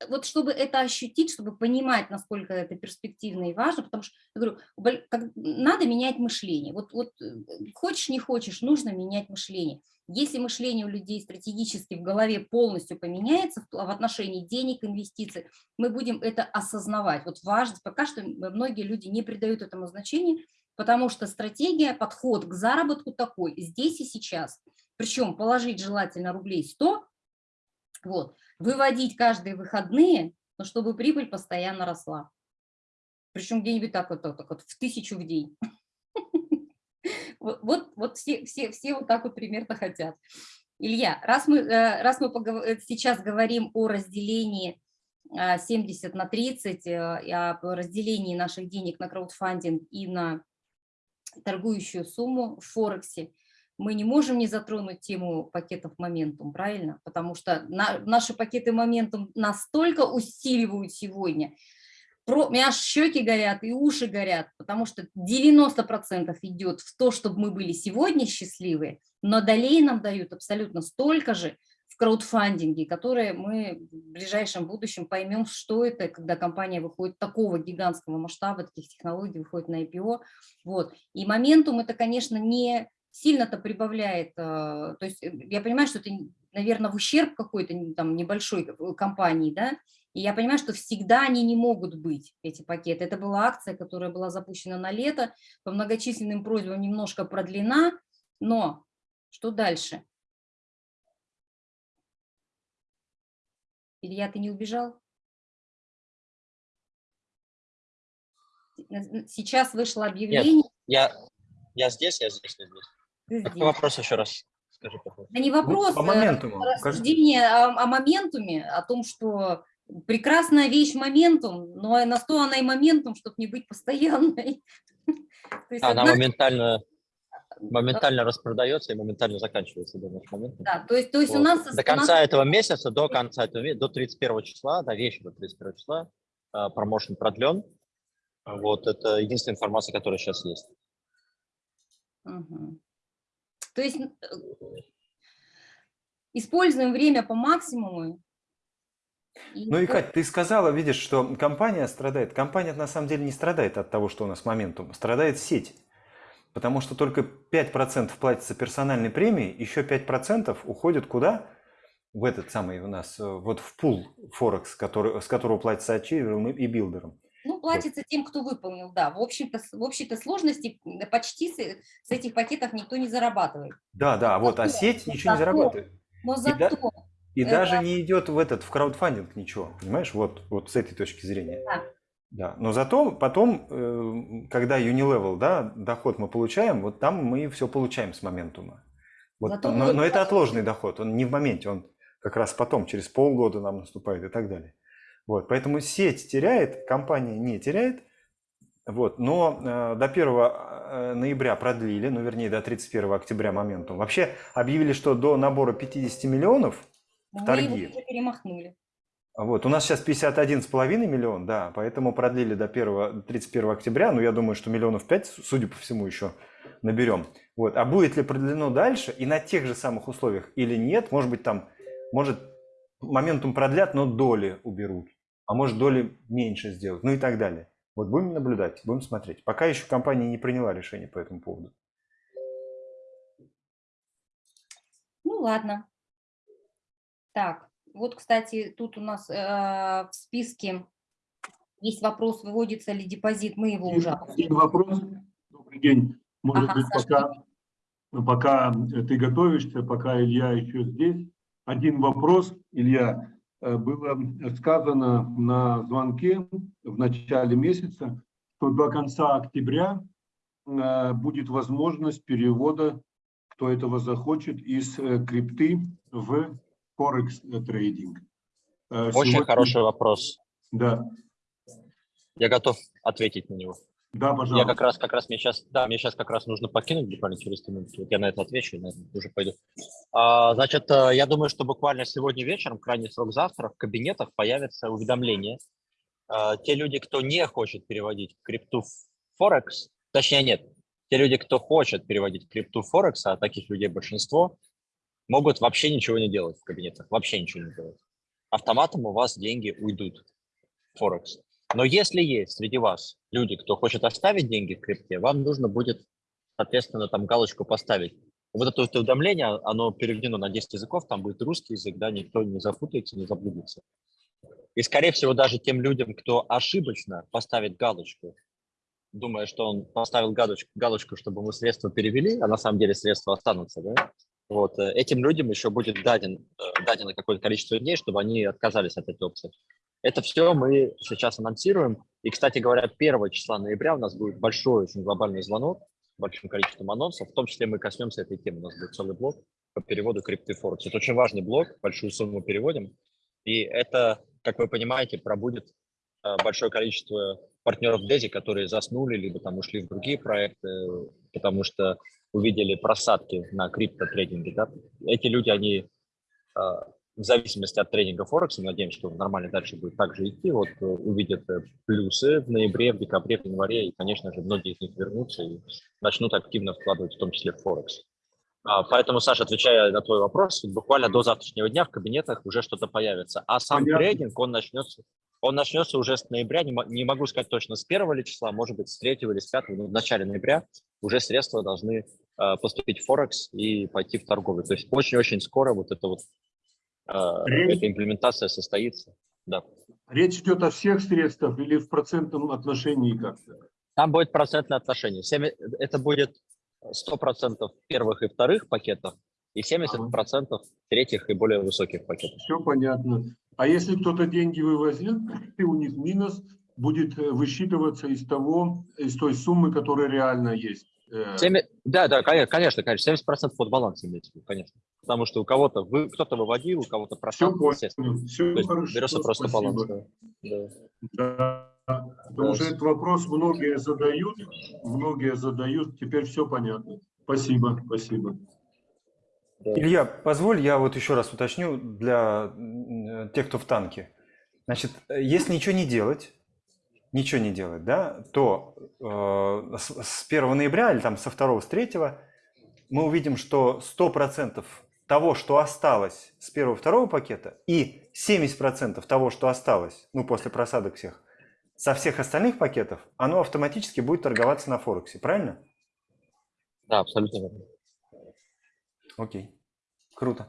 Вот чтобы это ощутить, чтобы понимать, насколько это перспективно и важно, потому что, я говорю, надо менять мышление. Вот, вот э, хочешь, не хочешь, нужно менять мышление. Если мышление у людей стратегически в голове полностью поменяется в отношении денег, инвестиций, мы будем это осознавать. Вот важность, пока что многие люди не придают этому значения, потому что стратегия, подход к заработку такой, здесь и сейчас. Причем положить желательно рублей 100, вот, выводить каждые выходные, но чтобы прибыль постоянно росла. Причем где-нибудь так вот, так вот в тысячу в день. [LAUGHS] Вот, вот, вот все, все, все вот так вот примерно хотят. Илья, раз мы, э, раз мы э, сейчас говорим о разделении 70 э, на 30, о разделении наших денег на краудфандинг и на торгующую сумму в Форексе, мы не можем не затронуть тему пакетов моментум, правильно? Потому что на, наши пакеты моментум настолько усиливают сегодня, про, у меня аж щеки горят и уши горят, потому что 90% идет в то, чтобы мы были сегодня счастливы, но далее нам дают абсолютно столько же в краудфандинге, которые мы в ближайшем будущем поймем, что это, когда компания выходит такого гигантского масштаба, таких технологий, выходит на IPO. Вот. И моментум это, конечно, не сильно-то прибавляет, э, то есть э, я понимаю, что это, наверное, в ущерб какой-то там небольшой э, компании, да, и я понимаю, что всегда они не могут быть, эти пакеты. Это была акция, которая была запущена на лето, по многочисленным просьбам немножко продлена, но что дальше? Илья, ты не убежал? Сейчас вышло объявление. Нет, я, я здесь, я здесь, я здесь. Какой вопрос еще раз? Скажи, Да не вопрос, по моментуму. А рассуждение о, о моментуме, о том, что прекрасная вещь моментум, но на что она и моментум, чтобы не быть постоянной. [LAUGHS] Она моментально моментально распродается и моментально заканчивается до нашего момента. Да, то есть, то есть вот. у нас... До конца нас... этого месяца, до конца этого месяца, до 31 числа, до вечера 31 числа, а, промоушен продлен. Вот это единственная информация, которая сейчас есть. Угу. То есть э, используем время по максимуму. И ну и, Кать, ты сказала, видишь, что компания страдает. Компания на самом деле не страдает от того, что у нас моментум, страдает сеть. Потому что только 5% платится персональной премии, еще 5% уходит куда? В этот самый у нас, э, вот в пул Форекс, который, с которого платится ачиверам и билдерам. Ну, платится тем, кто выполнил, да. В общем-то, в общей-то сложности почти с, с этих пакетов никто не зарабатывает. Да, да, вот, а сеть ничего зато, не зарабатывает. Но зато... И, да, и это... даже не идет в этот, в краудфандинг ничего, понимаешь, вот, вот с этой точки зрения. Да. Да, но зато потом, э, когда Unilevel, да, доход мы получаем, вот там мы все получаем с моментума. Вот, зато но, но это отложенный доход, он не в моменте, он как раз потом, через полгода нам наступает и так далее. Вот, поэтому сеть теряет, компания не теряет. Вот, но э, до 1 э, ноября продлили, ну вернее до 31 октября моментум. Вообще объявили, что до набора 50 миллионов в торги. Мы его перемахнули. Вот, у нас сейчас 51,5 миллион, да, поэтому продлили до 1, 31 октября, ну я думаю, что миллионов 5, судя по всему, еще наберем. Вот, а будет ли продлено дальше и на тех же самых условиях или нет, может быть там, может моментум продлят, но доли уберут а может доли меньше сделать, ну и так далее. Вот будем наблюдать, будем смотреть. Пока еще компания не приняла решение по этому поводу. Ну ладно. Так, вот, кстати, тут у нас э, в списке есть вопрос, выводится ли депозит, мы его уже обсудили. Вопрос. Добрый день. Может ага, быть, пока, пока ты готовишься, пока Илья еще здесь, один вопрос, Илья. Э, Было сказано на звонке в начале месяца, что до конца октября э, будет возможность перевода, кто этого захочет, из э, крипты в Форекс трейдинг. Очень сегодня- хороший вопрос. Да, Я готов ответить на него. Да, Я пожалуйста. как раз, как раз мне сейчас, да, мне сейчас как раз нужно покинуть буквально через три минуты. Вот я на это отвечу, и на это уже пойду. А, значит, э, я думаю, что буквально сегодня вечером, крайний срок завтра, в кабинетах появятся уведомления. А, те люди, кто не хочет переводить крипту в Форекс, точнее нет, те люди, кто хочет переводить крипту в Форекс, а таких людей большинство, могут вообще ничего не делать в кабинетах, вообще ничего не делать. Автоматом у вас деньги уйдут Форекс. Но если есть среди вас люди, кто хочет оставить деньги в крипте, вам нужно будет, соответственно, там галочку поставить. Вот это вот уведомление, оно переведено на 10 языков, там будет русский язык, да, никто не запутается, не заблудится. И, скорее всего, даже тем людям, кто ошибочно поставит галочку, думая, что он поставил галочку, галочку, чтобы мы средства перевели, а на самом деле средства останутся, да, вот, э, этим людям еще будет даден, э, дадено какое-то количество дней, чтобы они отказались от этой опции. Это все мы сейчас анонсируем. И, кстати говоря, 1 числа ноября у нас будет большой, очень глобальный звонок большим количеством анонсов. В том числе мы коснемся этой темы. У нас будет целый блок по переводу крипты. Это очень важный блок, большую сумму переводим. И это, как вы понимаете, пробудет э, большое количество партнеров Дези, которые заснули, либо там ушли в другие проекты, потому что увидели просадки на криптотрейдинге. Да? Эти люди, они э, в зависимости от тренинга Форекса, надеемся, что нормально дальше будет также идти, вот э, увидят э, плюсы в ноябре, в декабре, в январе, и, конечно же, многие из них вернутся и начнут активно вкладывать, в том числе в Форекс. А, Поэтому, Саша, отвечая на твой вопрос, буквально до завтрашнего дня в кабинетах уже что-то появится. А сам Понятно. трейдинг, он начнется, он начнется уже с ноября, не, не могу сказать точно с первого ли числа, может быть, с третьего или с пятого, но в начале ноября уже средства должны э, поступить в Форекс и пойти в торговлю. То есть очень-очень скоро вот это вот эта имплементация состоится. Да. Речь идет о всех средствах или в процентном отношении как-то? Там будет процентное отношение. Это будет 100% первых и вторых пакетов и 70% третьих и более высоких пакетов. Все понятно. А если кто-то деньги вывозил, и у них минус будет э, высчитываться из того, из той суммы, которая реально есть. Э, Семи- Да, да, коне- конечно, конечно, 70% под баланс имеется, в виду, конечно. Потому что у кого-то вы, кто-то выводил, у кого-то Все просадка, естественно. все То есть хорошо. берется просто спасибо. баланс. да. Да. Да, потому что Да. этот вопрос многие задают, многие задают, теперь все понятно. Спасибо, спасибо. Да. Илья, позволь, я вот еще раз уточню для тех, кто в танке. Значит, э, если ничего не делать, ничего не делать, да, то э, с, с 1 ноября или там со 2 с 3 мы увидим, что 100% того, что осталось с первого второго пакета, и 70% того, что осталось, ну, после просадок всех, со всех остальных пакетов, оно автоматически будет торговаться на Форексе, правильно? Да, абсолютно верно. Окей, круто.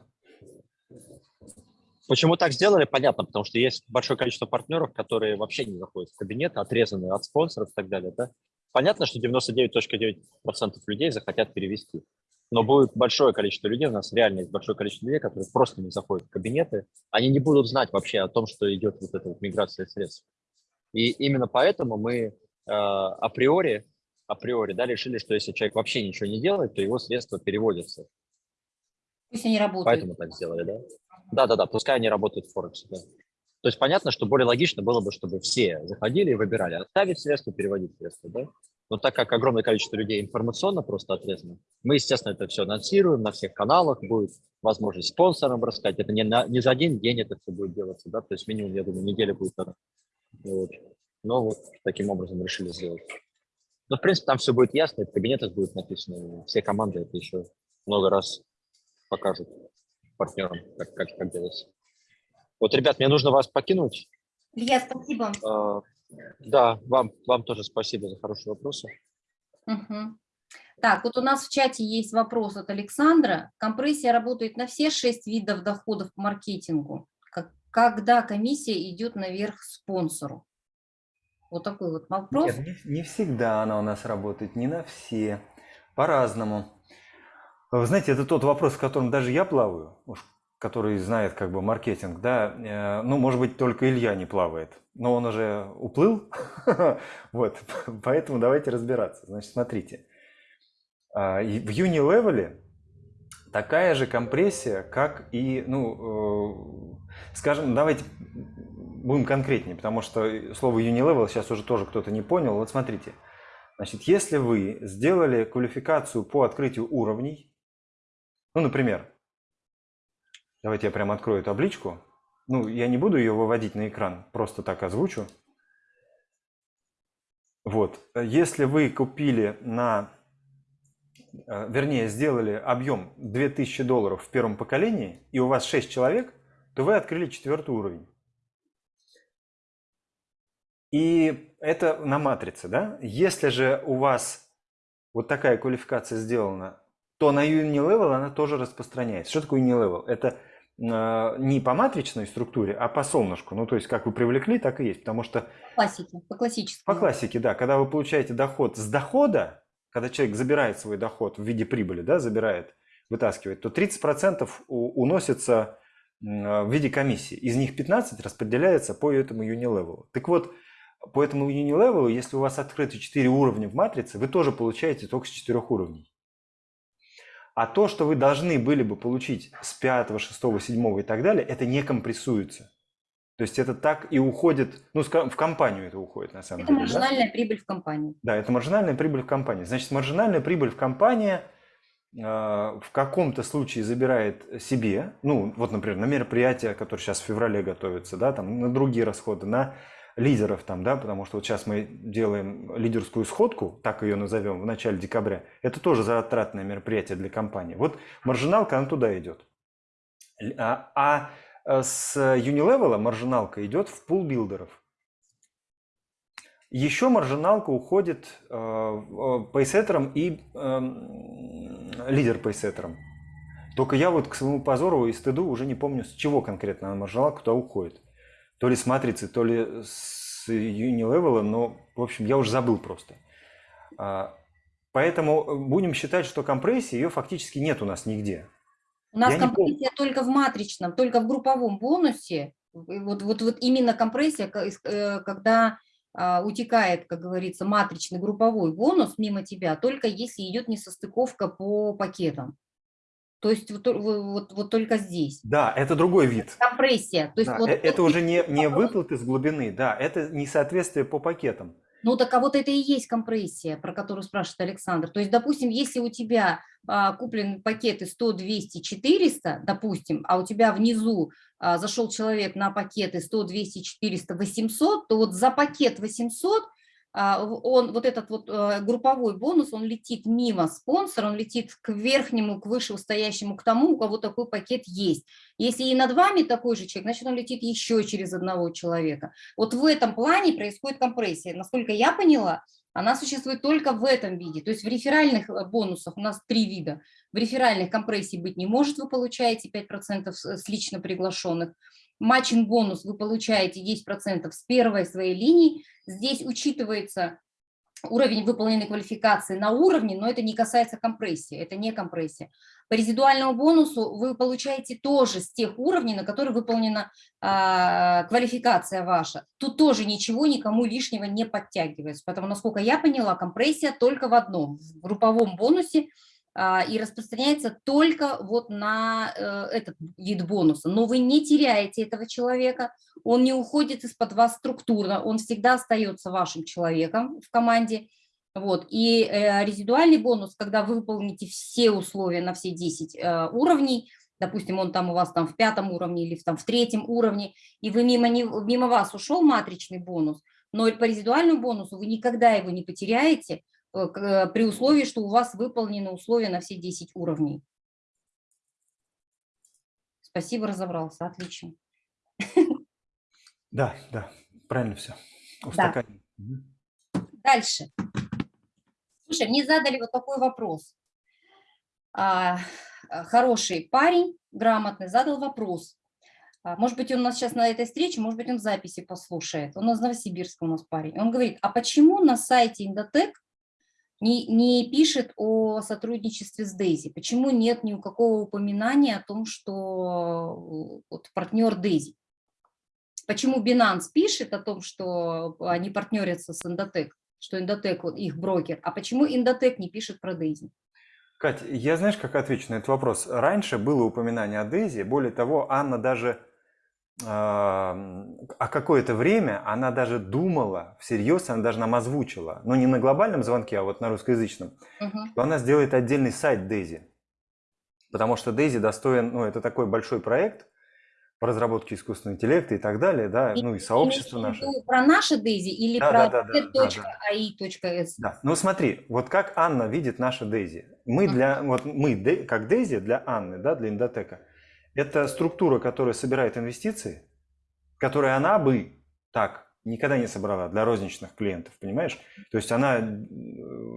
Почему так сделали, понятно, потому что есть большое количество партнеров, которые вообще не заходят в кабинет, отрезаны от спонсоров и так далее. Да? Понятно, что 99.9% людей захотят перевести. Но будет большое количество людей, у нас реально есть большое количество людей, которые просто не заходят в кабинеты. Они не будут знать вообще о том, что идет вот эта вот миграция средств. И именно поэтому мы э, априори, априори да, решили, что если человек вообще ничего не делает, то его средства переводятся. Пусть они работают. Поэтому так сделали, да? Да, да, да, пускай они работают в Форексе, да. То есть понятно, что более логично было бы, чтобы все заходили и выбирали, оставить средства, переводить средства, да? Но так как огромное количество людей информационно просто отрезано, мы, естественно, это все анонсируем на всех каналах, будет возможность спонсорам рассказать. Это не, на, не за один день это все будет делаться, да, то есть минимум, я думаю, неделя будет. Вот. Но вот таким образом решили сделать. Но, в принципе, там все будет ясно, в кабинетах будет написано, все команды это еще много раз покажут партнерам, как, как, как делается. Вот, ребят, мне нужно вас покинуть. Илья, спасибо. А, Да, вам, вам тоже спасибо за хорошие вопросы. Мгм. Так, вот у нас в чате есть вопрос от Александра. Компрессия работает на все шесть видов доходов по маркетингу. Как- Когда комиссия идет наверх спонсору? Вот такой вот вопрос. Нет, не, не всегда она у нас работает, не на все, по-разному. Вы знаете, это тот вопрос, в котором даже я плаваю. Уж который знает как бы маркетинг, да, э, ну, может быть, только Илья не плавает, но он уже уплыл, [LAUGHS] вот, [LAUGHS] поэтому давайте разбираться. Значит, смотрите, а, в Unilevel такая же компрессия, как и, ну, э, скажем, давайте будем конкретнее, потому что слово Unilevel сейчас уже тоже кто-то не понял. Вот смотрите, значит, если вы сделали квалификацию по открытию уровней, ну, например, Давайте я прям открою табличку. Ну, я не буду ее выводить на экран, просто так озвучу. Вот, если вы купили на, э, вернее, сделали объем 2000 долларов в первом поколении, и у вас 6 человек, то вы открыли четвертый уровень. И это на матрице, да? Если же у вас вот такая квалификация сделана, то на Unilevel она тоже распространяется. Что такое Unilevel? Это а, не по матричной структуре, а по солнышку. Ну, то есть, как вы привлекли, так и есть. Потому что... По классике, по классическому. По классике, да. Когда вы получаете доход с дохода, когда человек забирает свой доход в виде прибыли, да, забирает, вытаскивает, то 30% уносится в виде комиссии. Из них 15 распределяется по этому Unilevel. Так вот, по этому Unilevel, если у вас открыты 4 уровня в матрице, вы тоже получаете только с 4 уровней. А то, что вы должны были бы получить с 5, 6, 7 и так далее, это не компрессуется. То есть это так и уходит, ну, в компанию это уходит на самом это деле. Это маржинальная да? прибыль в компании. Да, это маржинальная прибыль в компании. Значит, маржинальная прибыль в компании э, в каком-то случае забирает себе, ну, вот, например, на мероприятия, которые сейчас в феврале готовятся, да, там, на другие расходы, на лидеров там, да, потому что вот сейчас мы делаем лидерскую сходку, так ее назовем, в начале декабря. Это тоже затратное мероприятие для компании. Вот маржиналка, она туда идет. А, а э, с Unilevel маржиналка идет в пул билдеров. Еще маржиналка уходит э, пейсеттерам и э, лидер пейсеттерам. Только я вот к своему позору и стыду уже не помню, с чего конкретно маржиналка туда уходит то ли с матрицы, то ли с Unilevel, но, в общем, я уже забыл просто. А, поэтому будем считать, что компрессии ее фактически нет у нас нигде. У нас я компрессия только в матричном, только в групповом бонусе. Вот, вот, вот именно компрессия, э, когда а, утекает, как говорится, матричный групповой бонус мимо тебя, только если идет несостыковка по пакетам. То есть вот, вот, вот только здесь. Да, это другой вид. Компрессия. То есть да, вот, э, это вот, уже не, не выплаты с глубины, да, это несоответствие по пакетам. Ну так а вот это и есть компрессия, про которую спрашивает Александр. То есть, допустим, если у тебя а, куплены пакеты 100, 200, 400, допустим, а у тебя внизу а, зашел человек на пакеты 100, 200, 400, 800, то вот за пакет 800 а, он, вот этот вот э, групповой бонус, он летит мимо спонсора, он летит к верхнему, к вышестоящему, к тому, у кого такой пакет есть. Если и над вами такой же человек, значит, он летит еще через одного человека. Вот в этом плане происходит компрессия. Насколько я поняла, она существует только в этом виде. То есть в реферальных э, бонусах у нас три вида. В реферальных компрессий быть не может, вы получаете 5% с лично приглашенных матчинг бонус вы получаете 10% с первой своей линии. Здесь учитывается уровень выполненной квалификации на уровне, но это не касается компрессии, это не компрессия. По резидуальному бонусу вы получаете тоже с тех уровней, на которые выполнена а, квалификация ваша. Тут тоже ничего никому лишнего не подтягивается, потому, насколько я поняла, компрессия только в одном, в групповом бонусе и распространяется только вот на э, этот вид бонуса. Но вы не теряете этого человека, он не уходит из-под вас структурно, он всегда остается вашим человеком в команде. Вот. И э, резидуальный бонус, когда вы выполните все условия на все 10 э, уровней, допустим, он там у вас там в пятом уровне или там в третьем уровне, и вы мимо, не, мимо вас ушел матричный бонус, но по резидуальному бонусу вы никогда его не потеряете, при условии, что у вас выполнены условия на все 10 уровней. Спасибо, разобрался, отлично. Да, да, правильно все. Да. Дальше. Слушай, мне задали вот такой вопрос. А, хороший парень, грамотный, задал вопрос. А, может быть, он у нас сейчас на этой встрече, может быть, он в записи послушает. Он из Новосибирска у нас парень. Он говорит, а почему на сайте Индотек не, не пишет о сотрудничестве с Дейзи? Почему нет ни у какого упоминания о том, что э, вот, партнер Дейзи? Почему Binance пишет о том, что они партнерятся с Endotech, что Endotech вот, их брокер, а почему Endotech не пишет про Дейзи? Кать, я знаешь, как отвечу на этот вопрос? Раньше было упоминание о Дейзи, более того, Анна даже а какое-то время она даже думала, всерьез она даже нам озвучила, но не на глобальном звонке, а вот на русскоязычном, Угу. что она сделает отдельный сайт Daisy. Потому что Daisy достоин, ну, это такой большой проект по разработке искусственного интеллекта и так далее, да, ну и сообщество наше. Про наше Дейзи или Да, про да, да, да, да? Да, ну смотри, вот как Анна видит наша Дейзи. Мы для, вот мы, как Дейзи для Анны, да, для Индотека, это структура, которая собирает инвестиции, которые она бы так никогда не собрала для розничных клиентов, понимаешь? То есть она э,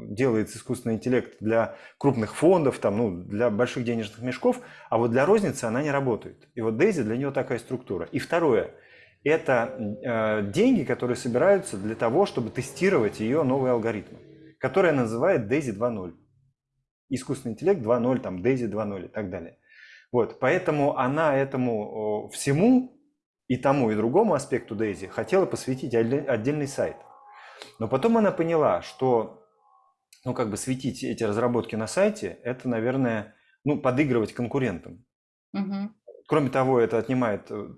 делает искусственный интеллект для крупных фондов, там, ну, для больших денежных мешков, а вот для розницы она не работает. И вот Дейзи для нее такая структура. И второе, это э, деньги, которые собираются для того, чтобы тестировать ее новые алгоритмы, которые называют Daisy 2.0. Искусственный интеллект 2.0, там Daisy 2.0 и так далее. Вот, поэтому она этому всему и тому, и другому аспекту Daisy хотела посвятить отдельный сайт. Но потом она поняла, что ну, как бы светить эти разработки на сайте, это, наверное, ну, подыгрывать конкурентам. Угу. Кроме того, это отнимает э,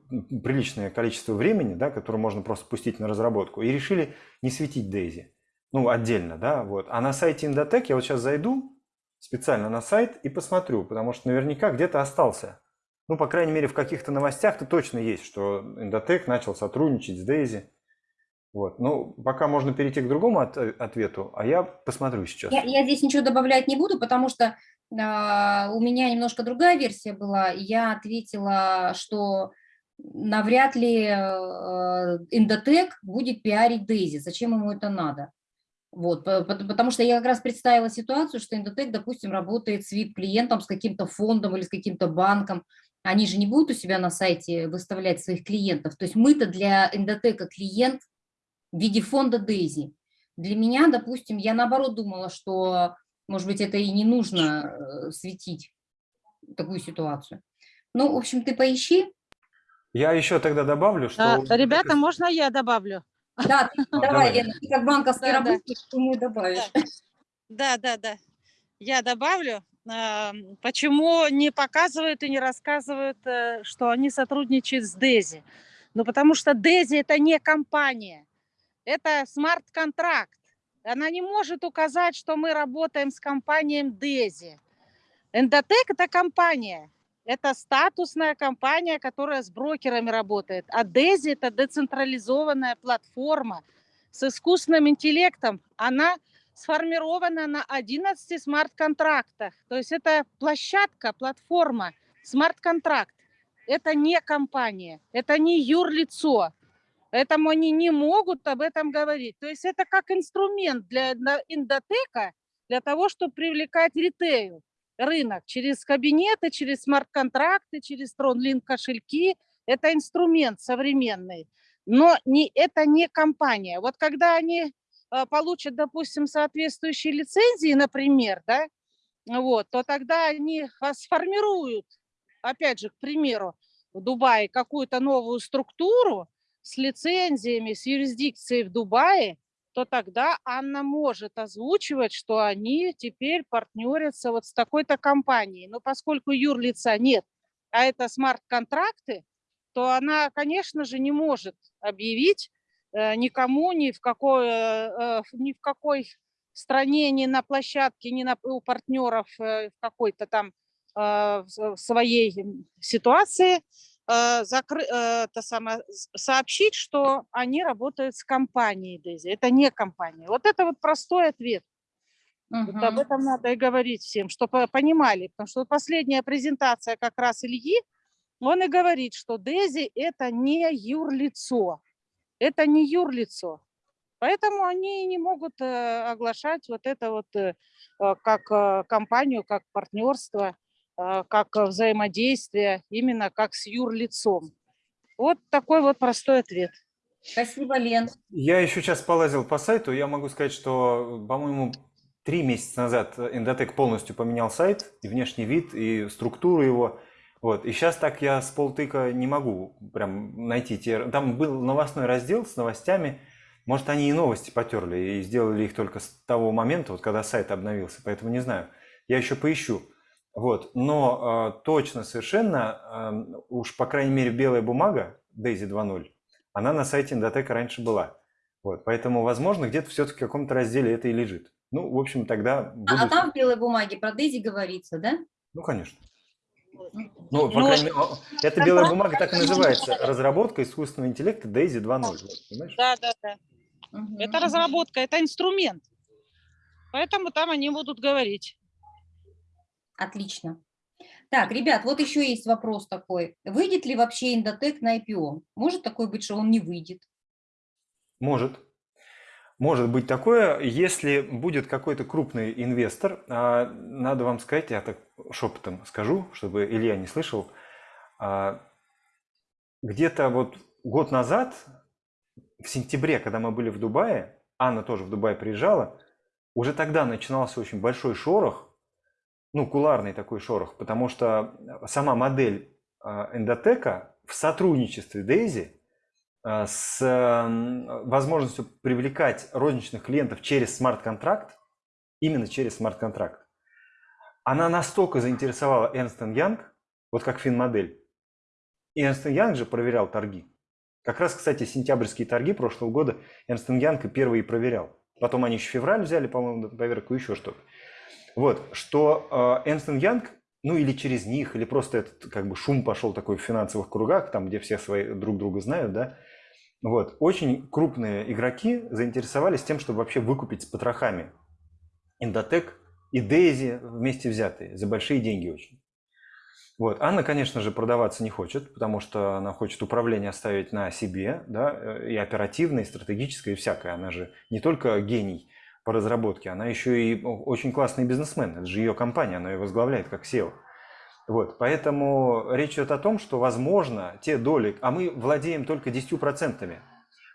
приличное количество времени, да, которое можно просто пустить на разработку. И решили не светить Daisy, ну, отдельно, да, вот. А на сайте Indotech я вот сейчас зайду специально на сайт и посмотрю, потому что наверняка где-то остался. Ну, по крайней мере, в каких-то новостях-то точно есть, что Endotech начал сотрудничать с Daisy. Вот. Ну, пока можно перейти к другому от, ответу, а я посмотрю сейчас. Я, я здесь ничего добавлять не буду, потому что э, у меня немножко другая версия была. Я ответила, что навряд ли э, будет пиарить Дейзи. Зачем ему это надо? Вот, потому что я как раз представила ситуацию, что Endotech, допустим, работает с VIP-клиентом, с каким-то фондом или с каким-то банком. Они же не будут у себя на сайте выставлять своих клиентов. То есть мы-то для Endotech клиент в виде фонда Дейзи. Для меня, допустим, я наоборот думала, что, может быть, это и не нужно э, светить такую ситуацию. Ну, в общем, ты поищи. Я еще тогда добавлю, что... А, ребята, можно я добавлю? Да, ты, [LAUGHS] давай, давай, Лена, ты как банковский да, работник, да. думаю, добавишь. Да, да, да. Я добавлю. Почему не показывают и не рассказывают, э, что они сотрудничают с Дези? Ну, потому что Дези – это не компания это смарт-контракт. Она не может указать, что мы работаем с компанией Дези. Эндотек – это компания, это статусная компания, которая с брокерами работает. А Дези – это децентрализованная платформа с искусственным интеллектом. Она сформирована на 11 смарт-контрактах. То есть это площадка, платформа, смарт-контракт. Это не компания, это не юрлицо, Поэтому они не могут об этом говорить. То есть это как инструмент для индотека, для того, чтобы привлекать ритейл, рынок через кабинеты, через смарт-контракты, через TronLink кошельки. Это инструмент современный. Но не, это не компания. Вот когда они э, получат, допустим, соответствующие лицензии, например, да, вот, то тогда они [LAUGHS] сформируют, опять же, к примеру, в Дубае какую-то новую структуру, с лицензиями, с юрисдикцией в Дубае, то тогда Анна может озвучивать, что они теперь партнерятся вот с такой-то компанией. Но поскольку юрлица нет, а это смарт-контракты, то она, конечно же, не может объявить э, никому ни в какой, э, э ни в какой стране, ни на площадке, ни на, у партнеров в какой-то там э, своей ситуации закры, э, это самое, сообщить, что они работают с компанией Дейзи. Это не компания. Вот это вот простой ответ. Угу. Вот об этом надо и говорить всем, чтобы понимали. Потому что последняя презентация как раз Ильи, он и говорит, что Дези это не юрлицо. Это не юрлицо. Поэтому они не могут э, оглашать вот это вот как компанию, как партнерство. А, как э, взаимодействие, именно как с юрлицом. Вот такой вот простой ответ. Спасибо, Лен. Я еще сейчас полазил по сайту, я могу сказать, что, по-моему, три месяца назад Endotech полностью поменял сайт, и внешний вид, и структуру его. Вот. И сейчас так я с полтыка не могу прям найти те... Там был новостной раздел с новостями. Может, они и новости потерли и сделали их только с того момента, вот когда сайт обновился. Поэтому не знаю. Я еще поищу. Вот. Но э, точно совершенно, э, уж по крайней мере белая бумага Daisy 2.0, она на сайте Endotech раньше была. Вот. Поэтому, возможно, где-то все-таки в каком-то разделе это и лежит. Ну, в общем, тогда... А, а там в белой бумаге про Дейзи говорится, да? Ну, конечно. Ну, по крайней мере, эта белая бумага так и называется. Разработка искусственного интеллекта Daisy 2.0. Да, да, да. Угу. Это разработка, это инструмент. Поэтому там они будут говорить. Отлично. Так, ребят, вот еще есть вопрос такой. Выйдет ли вообще Индотек на IPO? Может такое быть, что он не выйдет? Может. Может быть такое, если будет какой-то крупный инвестор, а, надо вам сказать, я так шепотом скажу, чтобы Илья не слышал, а, где-то вот год назад, в сентябре, когда мы были в Дубае, Анна тоже в Дубай приезжала, уже тогда начинался очень большой шорох, ну, куларный такой шорох, потому что сама модель а, эндотека в сотрудничестве Дейзи а, с возможностью привлекать розничных клиентов через смарт-контракт, именно через смарт-контракт, она настолько заинтересовала Ernst Young, вот как финмодель. И Ernst Young же проверял торги. Как раз, кстати, сентябрьские торги прошлого года Ernst Young и первый проверял. Потом они еще февраль взяли, по-моему, проверку, еще что-то. Вот, что э, Ernst Young, ну или через них, или просто этот как бы шум пошел такой в финансовых кругах, там, где все свои друг друга знают, да, вот, очень крупные игроки заинтересовались тем, чтобы вообще выкупить с потрохами Индотек и Дейзи вместе взятые, за большие деньги очень. Вот. Анна, конечно же, продаваться не хочет, потому что она хочет управление оставить на себе, да, и оперативное, и стратегическое, и всякое. Она же не только гений по разработке, она еще и очень классный бизнесмен. Это же ее компания, она ее возглавляет как SEO. Вот, поэтому речь идет о том, что, возможно, те доли, а мы владеем только 10%,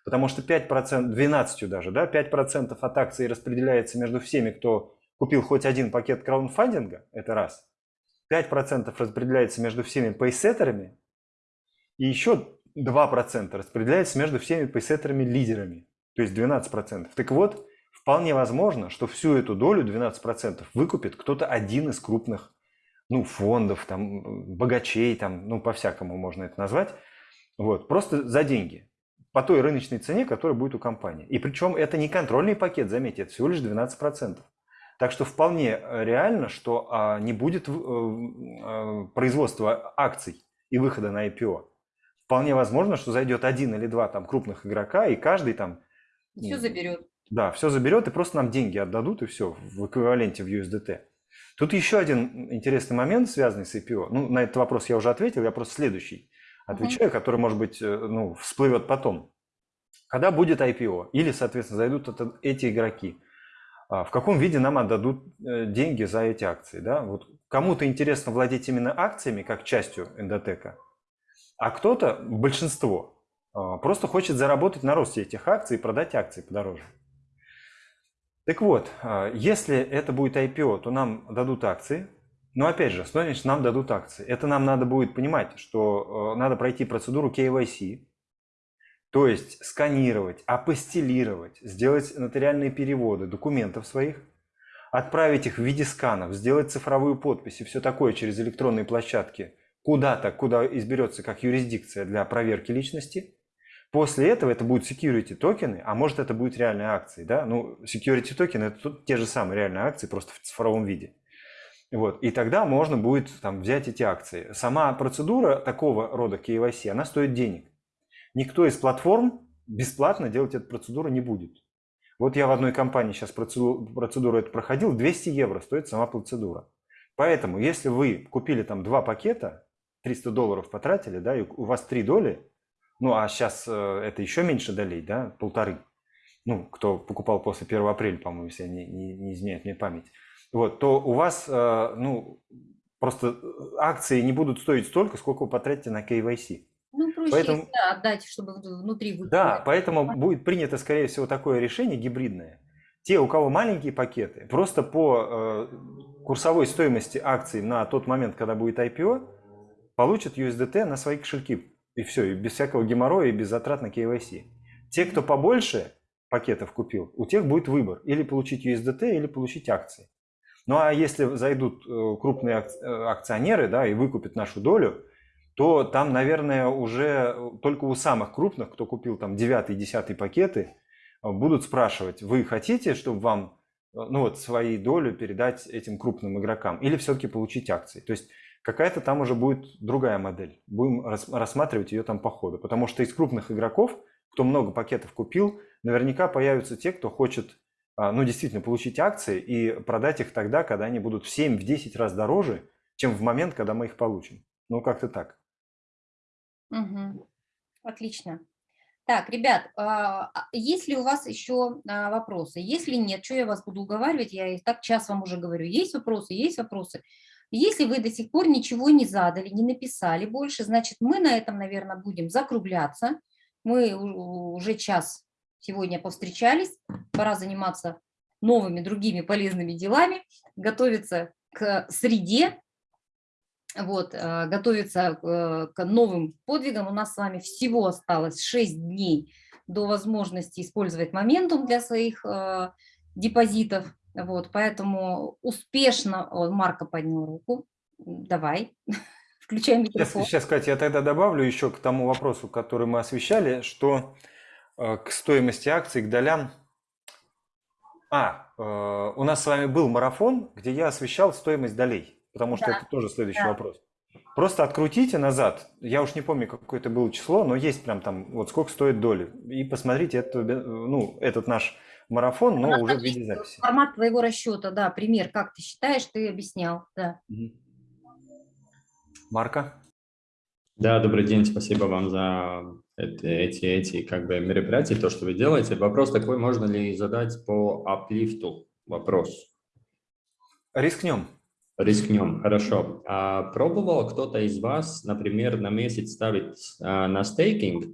потому что 5%, 12 даже, да, 5% от акций распределяется между всеми, кто купил хоть один пакет краудфандинга, это раз. 5% распределяется между всеми пейсеттерами, и еще 2% распределяется между всеми пейсеттерами-лидерами, то есть 12%. Так вот, Вполне возможно, что всю эту долю, 12%, выкупит кто-то один из крупных ну, фондов, там, богачей, там, ну, по-всякому можно это назвать, вот, просто за деньги, по той рыночной цене, которая будет у компании. И причем это не контрольный пакет, заметьте, это всего лишь 12%. Так что вполне реально, что а, не будет а, производства акций и выхода на IPO. Вполне возможно, что зайдет один или два там крупных игрока, и каждый там... Все заберет. Да, все заберет и просто нам деньги отдадут, и все, в эквиваленте в USDT. Тут еще один интересный момент, связанный с IPO. Ну, на этот вопрос я уже ответил, я просто следующий отвечаю, uh-huh. который, может быть, э, ну, всплывет потом. Когда будет IPO, или, соответственно, зайдут это, эти игроки, а, в каком виде нам отдадут э, деньги за эти акции? Да? Вот кому-то интересно владеть именно акциями, как частью эндотека, а кто-то, большинство, а, просто хочет заработать на росте этих акций и продать акции подороже. Так вот, а, если это будет IPO, то нам дадут акции. Но опять же, что значит нам дадут акции? Это нам надо будет понимать, что э, надо пройти процедуру KYC, то есть сканировать, апостелировать, сделать нотариальные переводы документов своих, отправить их в виде сканов, сделать цифровую подпись и все такое через электронные площадки куда-то, куда изберется как юрисдикция для проверки личности – После этого это будут security токены, а может это будет реальные акции. Да? Ну, security токены это тут те же самые реальные акции, просто в цифровом виде. Вот. И тогда можно будет там, взять эти акции. Сама процедура такого рода KYC, она стоит денег. Никто из платформ бесплатно делать эту процедуру не будет. Вот я в одной компании сейчас процедуру, процедуру эту проходил, 200 евро стоит сама процедура. Поэтому, если вы купили там два пакета, 300 долларов потратили, да, и у вас три доли, ну, а сейчас э, это еще меньше долей, да, полторы. Ну, кто покупал после 1 апреля, по-моему, если не, не, не изменяет мне память. Вот, то у вас, э, ну, просто акции не будут стоить столько, сколько вы потратите на KYC. Ну, проще поэтому, да, отдать, чтобы внутри выкупить. Да, поэтому будет принято, скорее всего, такое решение гибридное. те, у кого маленькие пакеты, просто по э, курсовой стоимости акций на тот момент, когда будет IPO, получат USDT на свои кошельки. И все, и без всякого геморроя, и без затрат на KYC. Те, кто побольше пакетов купил, у тех будет выбор. Или получить USDT, или получить акции. Ну а если зайдут э, крупные э, акционеры да, и выкупят нашу долю, то там, наверное, уже только у самых крупных, кто купил там 9-10 пакеты, будут спрашивать, вы хотите, чтобы вам ну вот, свои долю передать этим крупным игрокам или все-таки получить акции. То есть какая-то там уже будет другая модель. Будем рассматривать ее там по ходу. Потому что из крупных игроков, кто много пакетов купил, наверняка появятся те, кто хочет а, ну, действительно получить акции и продать их тогда, когда они будут в 7-10 раз дороже, чем в момент, когда мы их получим. Ну, как-то так. Угу. Отлично. Так, ребят, а, а есть ли у вас еще вопросы? Если нет, что я вас буду уговаривать? Я и так час вам уже говорю. Есть вопросы? Есть вопросы. Если вы до сих пор ничего не задали, не написали больше, значит, мы на этом, наверное, будем закругляться. Мы уже час сегодня повстречались. Пора заниматься новыми, другими полезными делами, готовиться к среде, вот, э, готовиться к новым подвигам. У нас с вами всего осталось 6 дней до возможности использовать моментум для своих э, депозитов. Вот, поэтому успешно, Марко поднял руку, давай, [LAUGHS] включай микрофон. Сейчас, сейчас, Катя, я тогда добавлю еще к тому вопросу, который мы освещали, что к стоимости акций, к долям. А, у нас с вами был марафон, где я освещал стоимость долей потому что да. это тоже следующий да. вопрос. Просто открутите назад, я уж не помню, какое это было число, но есть прям там, вот сколько стоит доли, и посмотрите это, ну, этот наш марафон, но уже в виде записи. Формат твоего расчета, да, пример, как ты считаешь, ты объяснял, да. Марка? Да, добрый день, спасибо вам за эти, эти, эти как бы мероприятия, то, что вы делаете. Вопрос такой, можно ли задать по аплифту вопрос? Рискнем. Рискнем, хорошо. А пробовал кто-то из вас, например, на месяц ставить а, на стейкинг?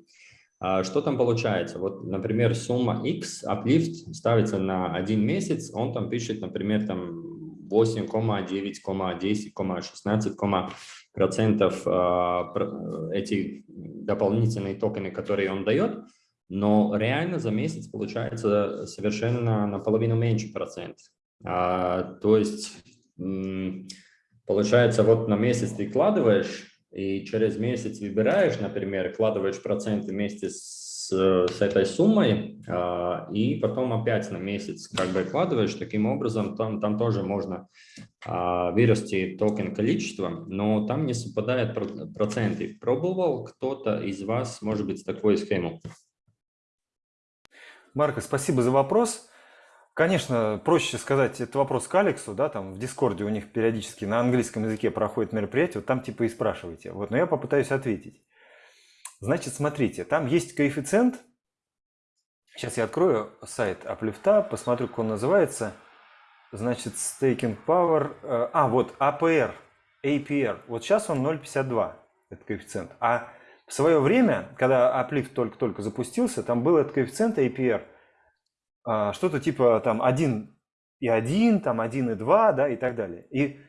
А, что там получается? Вот, например, сумма X, uplift ставится на один месяц, он там пишет, например, там 8,9,10,16 процентов а, эти дополнительные токены, которые он дает, но реально за месяц получается совершенно наполовину меньше процент. А, то есть Получается, вот на месяц ты вкладываешь, и через месяц выбираешь, например, вкладываешь проценты вместе с, с этой суммой, э, и потом опять на месяц как бы вкладываешь. Таким образом, там, там тоже можно э, вырасти токен количество, но там не совпадают проценты. Пробовал кто-то из вас, может быть, такой схему? Марко, спасибо за вопрос. Конечно, проще сказать этот вопрос к Алексу, да, там в Дискорде у них периодически на английском языке проходит мероприятие, вот там типа и спрашивайте. Вот, но я попытаюсь ответить. Значит, смотрите, там есть коэффициент. Сейчас я открою сайт Аплифта, посмотрю, как он называется. Значит, staking power. Э, а, вот APR, APR. Вот сейчас он 0,52, этот коэффициент. А в свое время, когда Аплифт только-только запустился, там был этот коэффициент APR – что-то типа там 1 и 1, там 1 и 2, да, и так далее. И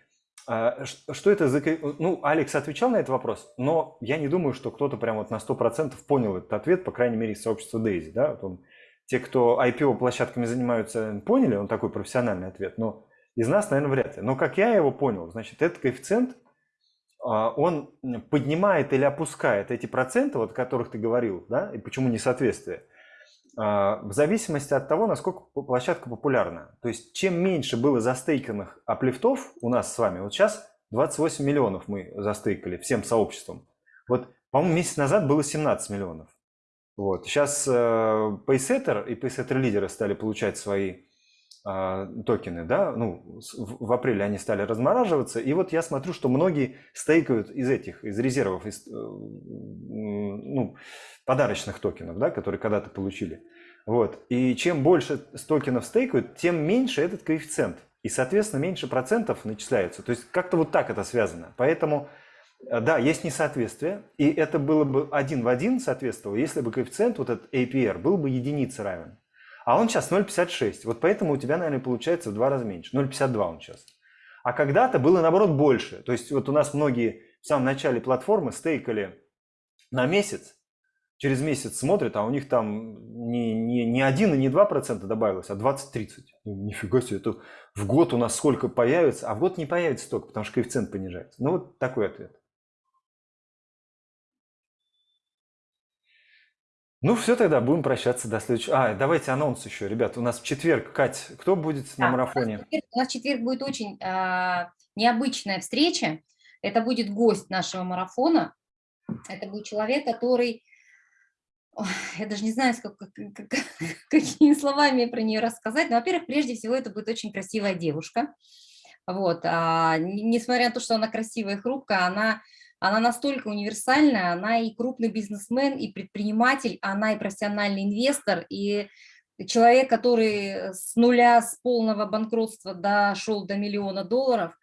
а, что это за... Ну, Алекс отвечал на этот вопрос, но я не думаю, что кто-то прям вот на 100% понял этот ответ, по крайней мере, из сообщества Дейзи, да. Вот он, те, кто IPO-площадками занимаются, поняли, он такой профессиональный ответ, но из нас, наверное, вряд ли. Но как я его понял, значит, этот коэффициент, а, он поднимает или опускает эти проценты, вот о которых ты говорил, да, и почему несоответствие – а, в зависимости от того, насколько площадка популярна. То есть, чем меньше было застейканных аплифтов у нас с вами, вот сейчас 28 миллионов мы застейкали всем сообществом. Вот, по-моему, месяц назад было 17 миллионов. Вот. Сейчас э, Paysetter и Paysetter лидеры стали получать свои токены, да, ну, в, в апреле они стали размораживаться, и вот я смотрю, что многие стейкают из этих, из резервов, из, э, ну, подарочных токенов, да, которые когда-то получили. Вот. И чем больше токенов стейкают, тем меньше этот коэффициент. И, соответственно, меньше процентов начисляются. То есть как-то вот так это связано. Поэтому, э, да, есть несоответствие. И это было бы один в один соответствовало, если бы коэффициент, вот этот APR, был бы единице равен. А он сейчас 0,56. Вот поэтому у тебя, наверное, получается в два раза меньше. 0,52 он сейчас. А когда-то было, наоборот, больше. То есть вот у нас многие в самом начале платформы стейкали на месяц, через месяц смотрят, а у них там не, не, не 1 и не 2 процента добавилось, а 20-30. Ну, нифига себе, это в год у нас сколько появится, а в год не появится столько, потому что коэффициент понижается. Ну вот такой ответ. Ну все тогда, будем прощаться до следующего. А, давайте анонс еще, ребят. У нас в четверг, Кать, кто будет на Да, марафоне? У нас, четверг, у нас в четверг будет очень а, необычная встреча. Это будет гость нашего марафона. Это будет человек, который... Ой, я даже не знаю, как, как- как- [LAUGHS] какими словами про нее рассказать. Но, во-первых, прежде всего, это будет очень красивая девушка. Вот, а, несмотря на то, что она красивая и хрупкая, она, она настолько универсальная, она и крупный бизнесмен, и предприниматель, она и профессиональный инвестор, и человек, который с нуля, с полного банкротства дошел до миллиона долларов,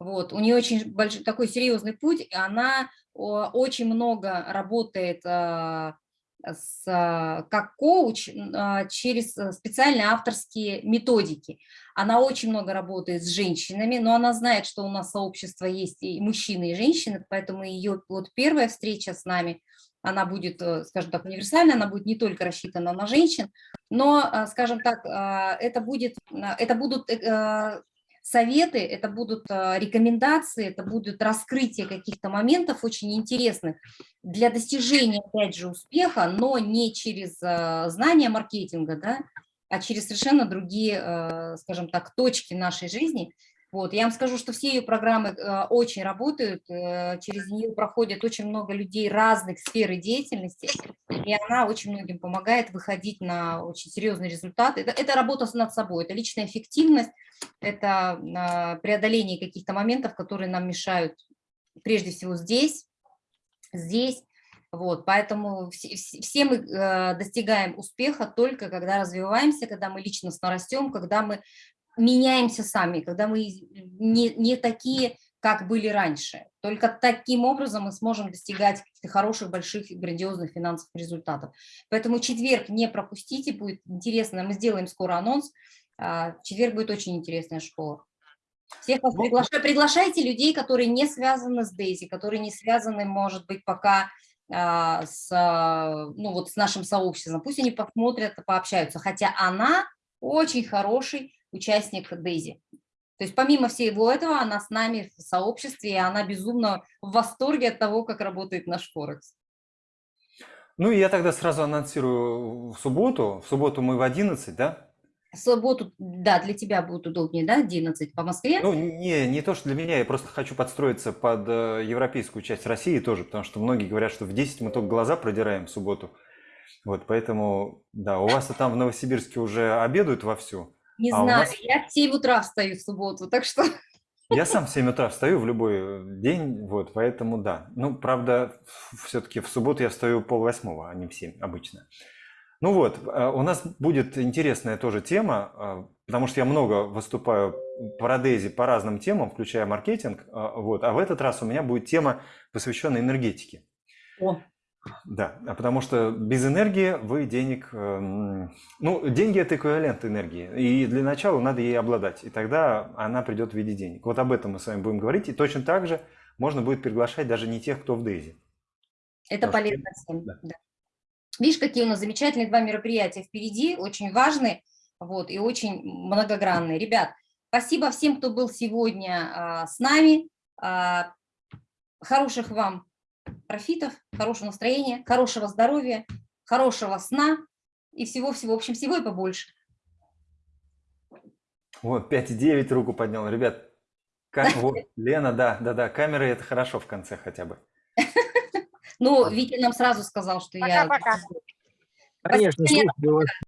вот, у нее очень большой, такой серьезный путь, и она очень много работает а, с, а, как коуч а, через э, специальные авторские методики. Она очень много работает с женщинами, но она знает, что у нас сообщество есть и мужчины, и женщины, поэтому ее вот первая встреча с нами, она будет, э, скажем так, универсальная, она будет не только рассчитана на женщин, но, а, скажем так, а, это, будет, это будут э, советы, это будут а, рекомендации, это будут раскрытие каких-то моментов очень интересных для достижения, опять же, успеха, но не через а, знания маркетинга, да, а через совершенно другие, а, скажем так, точки нашей жизни. Вот, я вам скажу, что все ее программы а, очень работают, э, через нее проходят очень много людей разных сфер деятельности, и она очень многим помогает выходить на очень серьезные результаты. Это, это работа над собой, это личная эффективность, это а, преодоление каких-то моментов, которые нам мешают прежде всего здесь, здесь. Вот, поэтому все, все- мы э, достигаем успеха только когда развиваемся, когда мы личностно растем, когда мы меняемся сами, когда мы не, не такие, как были раньше. Только таким образом мы сможем достигать хороших, больших, грандиозных финансовых результатов. Поэтому четверг не пропустите, будет интересно. Мы сделаем скоро анонс. А, четверг будет очень интересная школа. Всех вас приглашаю. Приглашайте людей, которые не связаны с Дейзи, которые не связаны, может быть, пока а, с, ну, вот с нашим сообществом. Пусть они посмотрят, пообщаются. Хотя она очень хороший участник Дейзи. То есть помимо всего этого, она с нами в сообществе, и она безумно в восторге от того, как работает наш Форекс. Ну и я тогда сразу анонсирую в субботу. В субботу мы в 11, да? В субботу, да, для тебя будет удобнее, да, 11 по Москве? Ну, не, не то, что для меня, я просто хочу подстроиться под э, европейскую часть России тоже, потому что многие говорят, что в 10 мы только глаза продираем в субботу. Вот, поэтому, да, у вас там в Новосибирске уже обедают вовсю. Не а знаю, нас- я в 7 утра встаю в субботу, так что... [LAUGHS] Я сам в 7 утра встаю в любой э, день, вот, поэтому да. Ну, правда, все-таки в субботу я встаю пол восьмого, а не в 7 обычно. Ну вот, э, у нас будет интересная тоже тема, э, потому что я много выступаю по Родези по разным темам, включая маркетинг, вот, а в этот раз у меня будет тема, посвященная энергетике. О, Да, а потому что без энергии вы денег... эм, Ну, деньги – это эквивалент энергии, и для начала надо ей обладать, и тогда она придет в виде денег. Вот об этом мы с вами будем говорить, и точно так же можно будет приглашать даже не тех, кто в Дейзи. это Потому что- полезно всем. да. да. Видишь, какие у нас замечательные два мероприятия впереди, очень важные вот, и очень многогранные. Ребят, спасибо всем, кто был сегодня а, с нами. А, хороших вам профитов, хорошего настроения, хорошего здоровья, хорошего сна и всего-всего, в общем, всего и побольше. Вот, 5,9 руку поднял. Ребят, ка- [LAUGHS] вот, Лена, да, да, да, камеры – это хорошо в конце хотя бы. Ну, Витя нам сразу сказал, что я... Пока-пока. Конечно, слушаю вас